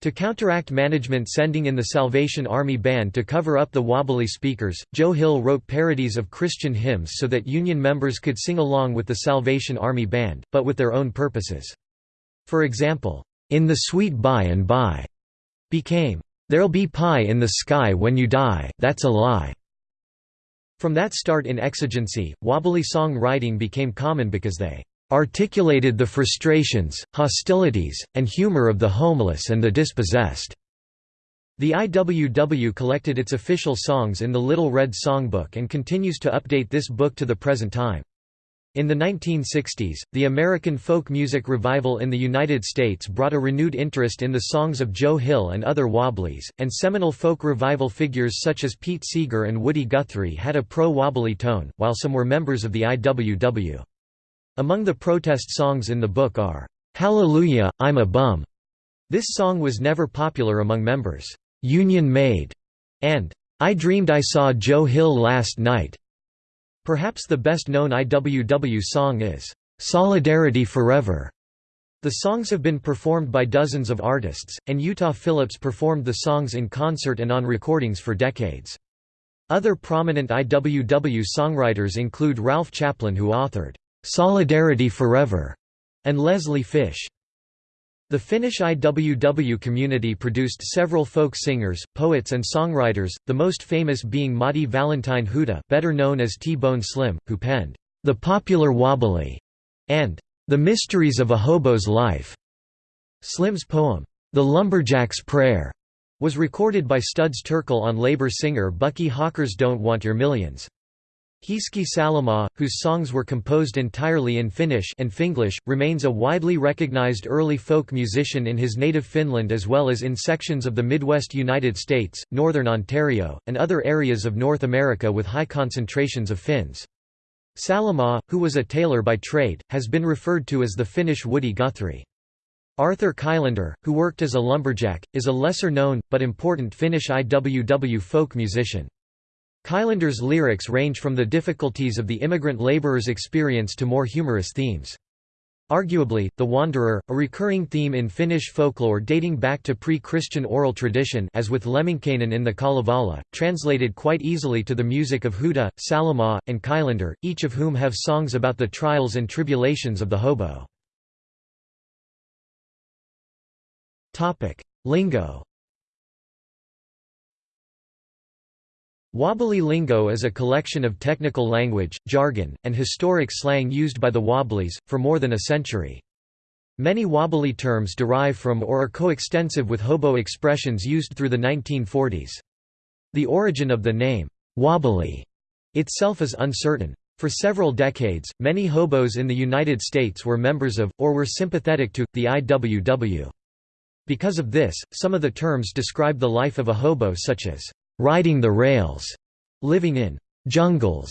To counteract management sending in the Salvation Army Band to cover up the wobbly speakers, Joe Hill wrote parodies of Christian hymns so that Union members could sing along with the Salvation Army Band, but with their own purposes. For example, "'In the Sweet By and By' became, "'There'll be pie in the sky when you die, that's a lie'". From that start in exigency, wobbly song writing became common because they articulated the frustrations, hostilities, and humor of the homeless and the dispossessed. The IWW collected its official songs in the Little Red Songbook and continues to update this book to the present time. In the 1960s, the American folk music revival in the United States brought a renewed interest in the songs of Joe Hill and other Wobblies, and seminal folk revival figures such as Pete Seeger and Woody Guthrie had a pro-wobbly tone, while some were members of the IWW. Among the protest songs in the book are, "'Hallelujah, I'm a Bum' This song was never popular among members, "'Union Made' and "'I Dreamed I Saw Joe Hill Last Night'". Perhaps the best-known IWW song is, "'Solidarity Forever'". The songs have been performed by dozens of artists, and Utah Phillips performed the songs in concert and on recordings for decades. Other prominent IWW songwriters include Ralph Chaplin who authored, Solidarity Forever, and Leslie Fish. The Finnish IWW community produced several folk singers, poets and songwriters, the most famous being Matti Valentine Huhta better known as T-Bone Slim, who penned, "'The Popular Wobbly' and "'The Mysteries of a Hobo's Life'". Slim's poem, "'The Lumberjack's Prayer' was recorded by Studs Terkel on labor singer Bucky Halker's Don't Want Your Millions. Hiski Salomaa, whose songs were composed entirely in Finnish and Finglish, remains a widely recognized early folk musician in his native Finland as well as in sections of the Midwest United States, northern Ontario, and other areas of North America with high concentrations of Finns. Salomaa, who was a tailor by trade, has been referred to as the Finnish Woody Guthrie. Arthur Kylander, who worked as a lumberjack, is a lesser-known, but important Finnish IWW folk musician. Kylander's lyrics range from the difficulties of the immigrant laborer's experience to more humorous themes. Arguably, the Wanderer, a recurring theme in Finnish folklore dating back to pre-Christian oral tradition as with Lemminkäinen in the Kalevala, translated quite easily to the music of Huhta, Salomaa, and Kylander, each of whom have songs about the trials and tribulations of the hobo. Lingo Wobbly lingo is a collection of technical language, jargon, and historic slang used by the Wobblies, for more than a century. Many wobbly terms derive from or are coextensive with hobo expressions used through the 1940s. The origin of the name, wobbly, itself is uncertain. For several decades, many hobos in the United States were members of, or were sympathetic to, the IWW. Because of this, some of the terms describe the life of a hobo such as riding the rails, living in jungles,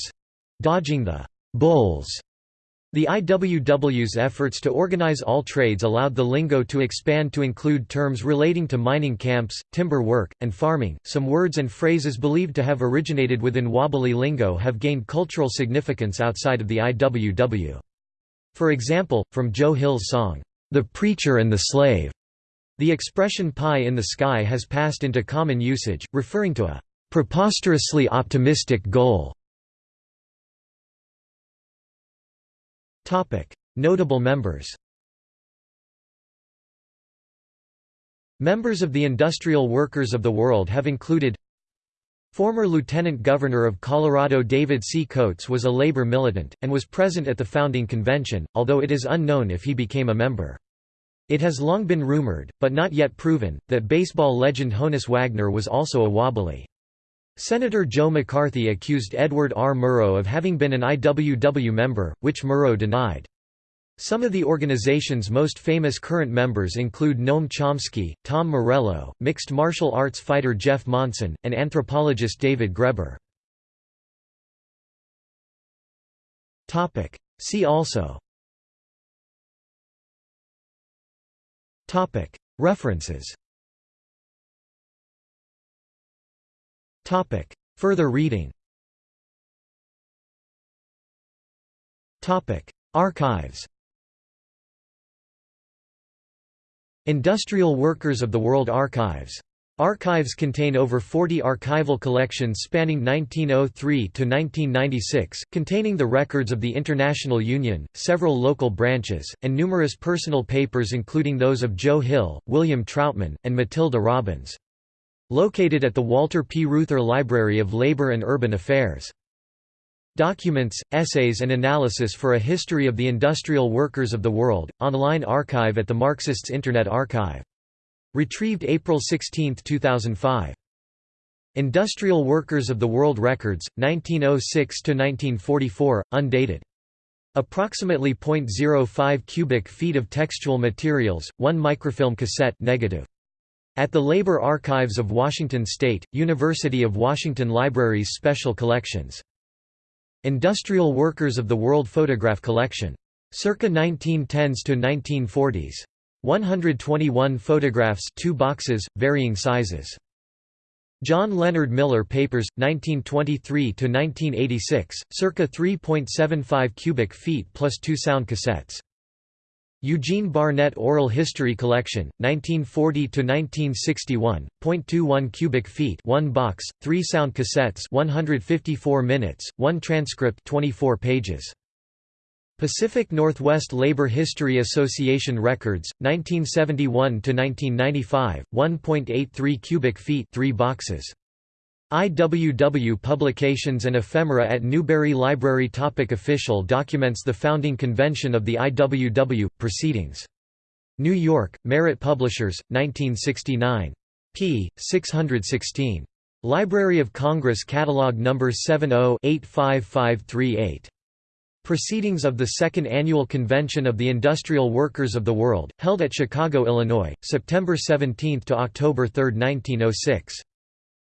dodging the bulls. The IWW's efforts to organize all trades allowed the lingo to expand to include terms relating to mining camps, timber work, and farming. Some words and phrases believed to have originated within wobbly lingo have gained cultural significance outside of the IWW. For example, from Joe Hill's song, The Preacher and the Slave, the expression pie in the sky has passed into common usage, referring to a preposterously optimistic goal. Notable members Members of the Industrial Workers of the World have included Former Lieutenant Governor of Colorado David C. Coates was a labor militant, and was present at the founding convention, although it is unknown if he became a member. It has long been rumored, but not yet proven, that baseball legend Honus Wagner was also a wobbly. Senator Joe McCarthy accused Edward R. Murrow of having been an IWW member, which Murrow denied. Some of the organization's most famous current members include Noam Chomsky, Tom Morello, mixed martial arts fighter Jeff Monson, and anthropologist David Graeber. See also References. Further reading. Archives. Industrial Workers of the World Archives Archives contain over 40 archival collections spanning 1903 to 1996, containing the records of the International Union, several local branches, and numerous personal papers including those of Joe Hill, William Trautmann, and Matilda Robbins. Located at the Walter P. Reuther Library of Labor and Urban Affairs. Documents, essays and analysis for a history of the industrial workers of the world, online archive at the Marxists Internet Archive Retrieved April 16, 2005. Industrial Workers of the World Records, 1906–1944, undated. Approximately 0.05 cubic feet of textual materials, 1 microfilm cassette negative. At the Labor Archives of Washington State, University of Washington Libraries Special Collections. Industrial Workers of the World Photograph Collection. Circa 1910s to 1940s. 121 photographs 2 boxes, varying sizes. John Leonard Miller Papers, 1923–1986, circa 3.75 cubic feet plus two sound cassettes. Eugene Barnett Oral History Collection, 1940–1961, 0.21 cubic feet 1 box, 3 sound cassettes 154 minutes, 1 transcript 24 pages. Pacific Northwest Labor History Association Records, 1971 to 1995 1.83 cubic feet 3 boxes. IWW Publications and Ephemera at Newberry Library Topic Official documents The founding convention of the IWW, Proceedings. New York, Merit Publishers, 1969. p. 616. Library of Congress Catalog No. 70-85538. Proceedings of the Second Annual Convention of the Industrial Workers of the World, held at Chicago, Illinois, September 17 to October 3, 1906.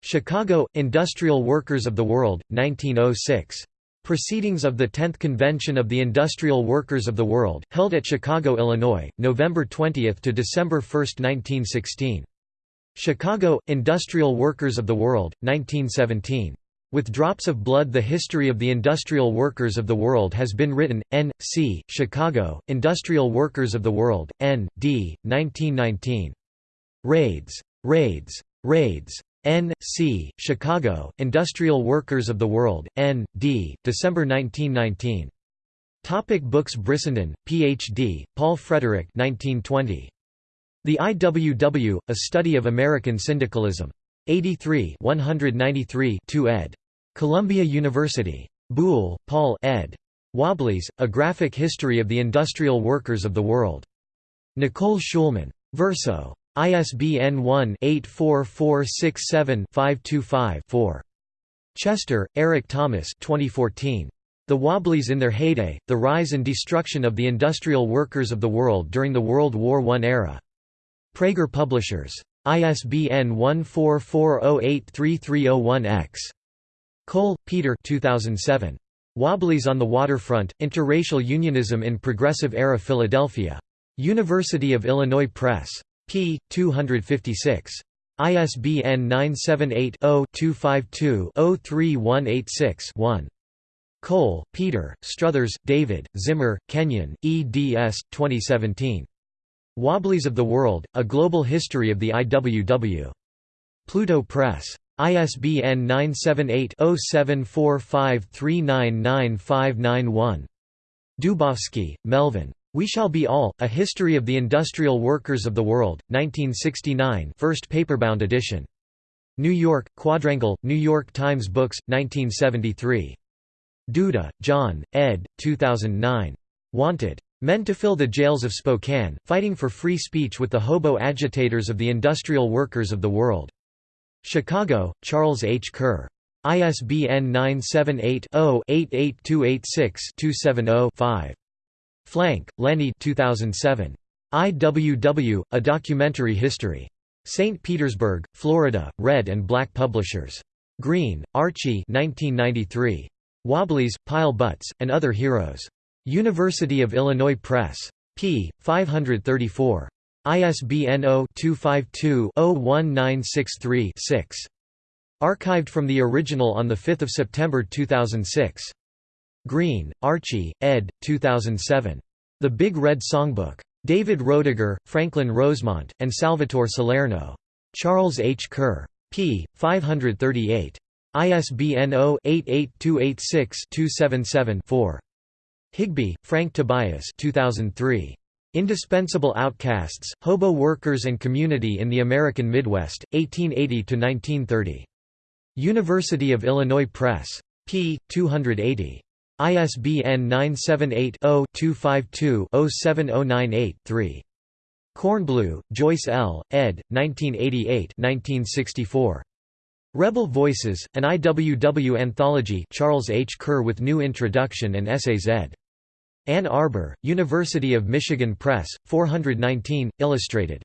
Chicago, Industrial Workers of the World, 1906. Proceedings of the 10th Convention of the Industrial Workers of the World, held at Chicago, Illinois, November 20 to December 1, 1916. Chicago, Industrial Workers of the World, 1917. With Drops of Blood The History of the Industrial Workers of the World has been written, N. C., Chicago, Industrial Workers of the World, N. D., 1919. Raids. Raids. Raids. N. C., Chicago, Industrial Workers of the World, N. D., December 1919. Topic books Brissenden, Ph.D., Paul Frederick 1920. The IWW, A Study of American Syndicalism. 83 193 2 ed. Columbia University. Buhle, Paul ed. Wobblies, A Graphic History of the Industrial Workers of the World. Nicole Schulman. Verso. ISBN 1-84467-525-4. Chester, Eric Thomas 2014. The Wobblies in Their Heyday, The Rise and Destruction of the Industrial Workers of the World During the World War I Era. Praeger Publishers. ISBN 14408330one-X. Cole, Peter 2007. Wobblies on the Waterfront, Interracial Unionism in Progressive-Era Philadelphia. University of Illinois Press p. 256. ISBN 978-0-252-03186-1. Cole, Peter, Struthers, David, Zimmer, Kenyon, eds. 2017. Wobblies of the World, A Global History of the IWW. Pluto Press. ISBN 978-0745399591. Dubofsky, Melvin. We Shall Be All, A History of the Industrial Workers of the World, 1969 first paperbound edition. New York, Quadrangle, New York Times Books, 1973. Duda, John, ed. 2009. Wanted. Men to Fill the Jails of Spokane, Fighting for Free Speech with the Hobo Agitators of the Industrial Workers of the World. Chicago, Charles H. Kerr. ISBN 978 0 88286 270 5. Flank, Lenny 2007. IWW, A Documentary History. St. Petersburg, Florida, Red and Black Publishers. Green, Archie 1993. Wobblies, Pile Butts, and Other Heroes. University of Illinois Press. p. 534. ISBN 0-252-01963-6. Archived from the original on 5 September 2006. Green, Archie, ed. 2007. The Big Red Songbook. David Roediger, Franklin Rosemont, and Salvatore Salerno. Charles H. Kerr. p. 538. ISBN 0-88286-277-4. Higbee, Frank Tobias 2003. Indispensable Outcasts, Hobo Workers and Community in the American Midwest, 1880–1930. University of Illinois Press. p. 280. ISBN 978-0-252-07098-3. Kornbluh, Joyce L., ed., 1988 Rebel Voices, an IWW anthology Charles H. Kerr with new introduction and essays ed. Ann Arbor, University of Michigan Press, 419, illustrated.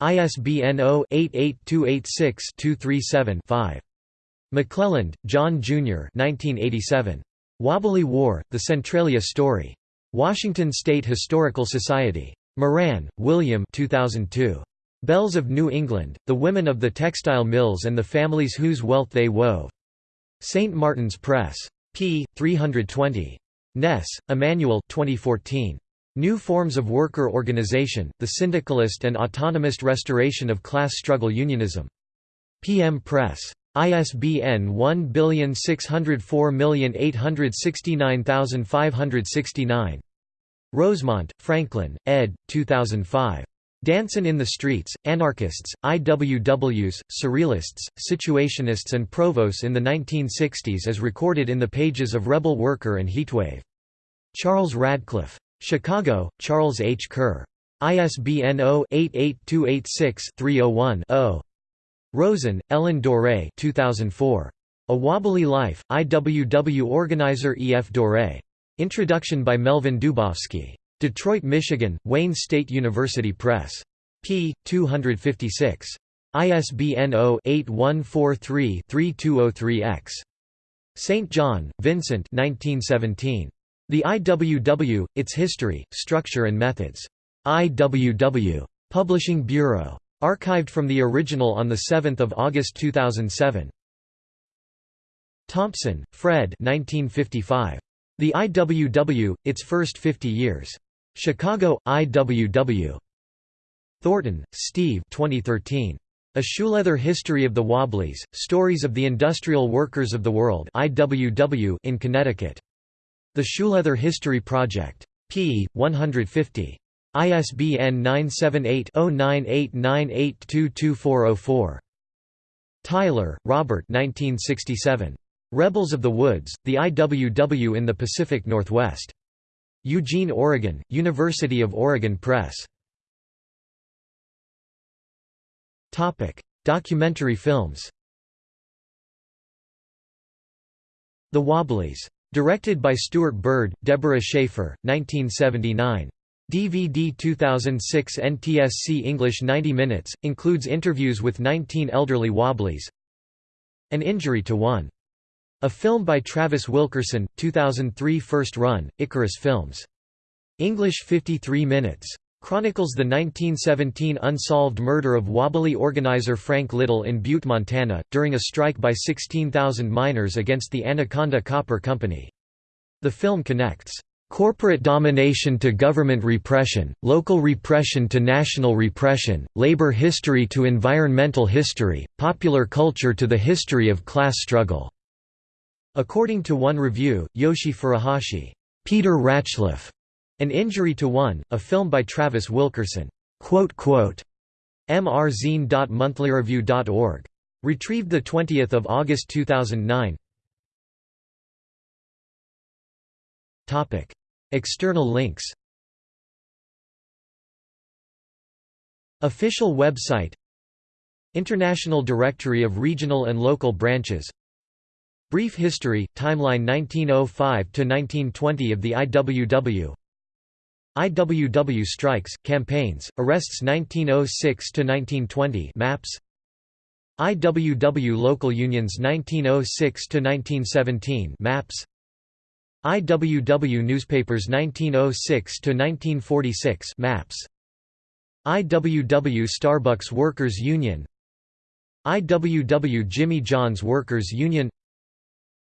ISBN 0-88286-237-5. McClelland, John Jr. 1987. Wobbly War, The Centralia Story. Washington State Historical Society. Moran, William 2002. Belles of New England, The Women of the Textile Mills and the Families Whose Wealth They Wove. St. Martin's Press. p. 320. Ness, Immanuel 2014. New Forms of Worker Organization, The Syndicalist and Autonomist Restoration of Class Struggle Unionism. PM Press. ISBN 1604869569. Rosemont, Franklin, ed. 2005. Dancin' in the Streets, Anarchists, IWWs, Surrealists, Situationists and Provos in the 1960s as recorded in the pages of Rebel Worker and Heatwave. Charles Radcliffe. Chicago, Charles H. Kerr. ISBN 0-88286-301-0. Rosen, Ellen Doré 2004. A Wobbly Life, IWW organizer E. F. Doré. Introduction by Melvin Dubofsky. Detroit, Michigan, Wayne State University Press. p. 256. ISBN 0-8143-3203-X. St. John, Vincent 1917. The IWW, Its History, Structure and Methods. IWW. Publishing Bureau. Archived from the original on 7 August 2007. Thompson, Fred 1955. The IWW, Its First 50 Years. Chicago, IWW. Thornton, Steve 2013. A Shoeleather History of the Wobblies, Stories of the Industrial Workers of the World IWW in Connecticut. The Shoeleather History Project. p. 150. ISBN 978-0989822404. Tyler, Robert 1967. Rebels of the Woods, the IWW in the Pacific Northwest. Eugene, Oregon, University of Oregon Press. Documentary films The Wobblies. Directed by Stewart Bird, Deborah Shaffer, 1979. DVD 2006 NTSC English 90 minutes, includes interviews with 19 elderly Wobblies An Injury to One. A film by Travis Wilkerson, 2003 first run, Icarus Films. English 53 minutes. Chronicles the 1917 unsolved murder of Wobbly organizer Frank Little in Butte, Montana, during a strike by 16,000 miners against the Anaconda Copper Company. The film connects corporate domination to government repression, local repression to national repression, labor history to environmental history, popular culture to the history of class struggle." According to one review, Yoshi Furuhashi, Peter Rachleff, An Injury to One, a film by Travis Wilkerson. mrzine.monthlyreview.org. Retrieved 20 August 2009 External links. Official website. International Directory of Regional and Local Branches. Brief history, timeline 1905–1920 of the IWW IWW strikes, campaigns, arrests 1906–1920 maps. IWW local unions 1906–1917 maps. IWW newspapers 1906–1946 maps. IWW Starbucks Workers Union. IWW Jimmy John's Workers Union.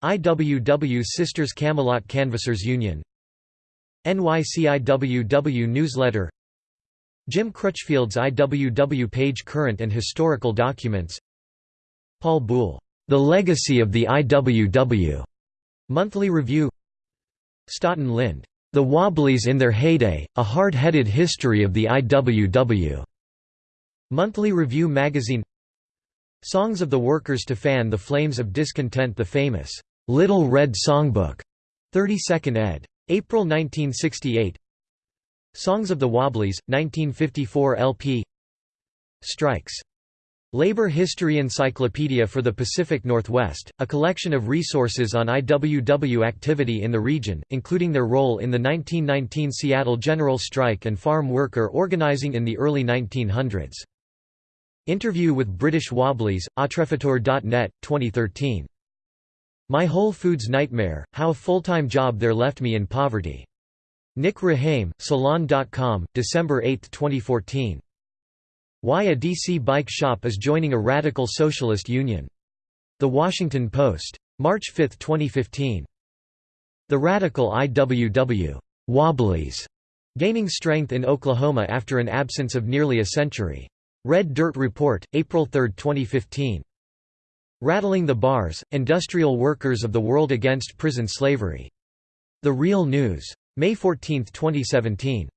IWW Sisters Camelot Canvassers Union NYCIWW Newsletter. Jim Crutchfield's IWW page Current and Historical Documents. Paul Buhle, The Legacy of the IWW, Monthly Review. Staughton Lynd, The Wobblies in Their Heyday, A Hard-Headed History of the IWW, Monthly Review Magazine. Songs of the Workers to Fan the Flames of Discontent The famous Little Red Songbook, 32nd ed. April 1968. Songs of the Wobblies, 1954 LP. Strikes. Labor History Encyclopedia for the Pacific Northwest, a collection of resources on IWW activity in the region, including their role in the 1919 Seattle General Strike and farm worker organizing in the early 1900s. Interview with British Wobblies, Autrefutur.net, 2013. My Whole Foods Nightmare, How a Full-Time Job There Left Me in Poverty. Nick Rahame, Salon.com, December 8, 2014. Why a DC bike shop is joining a radical socialist union. The Washington Post. March 5, 2015. The radical IWW Wobblies gaining strength in Oklahoma after an absence of nearly a century. Red Dirt Report, April 3, 2015. Rattling the Bars, Industrial Workers of the World Against Prison Slavery. The Real News. May 14, 2017.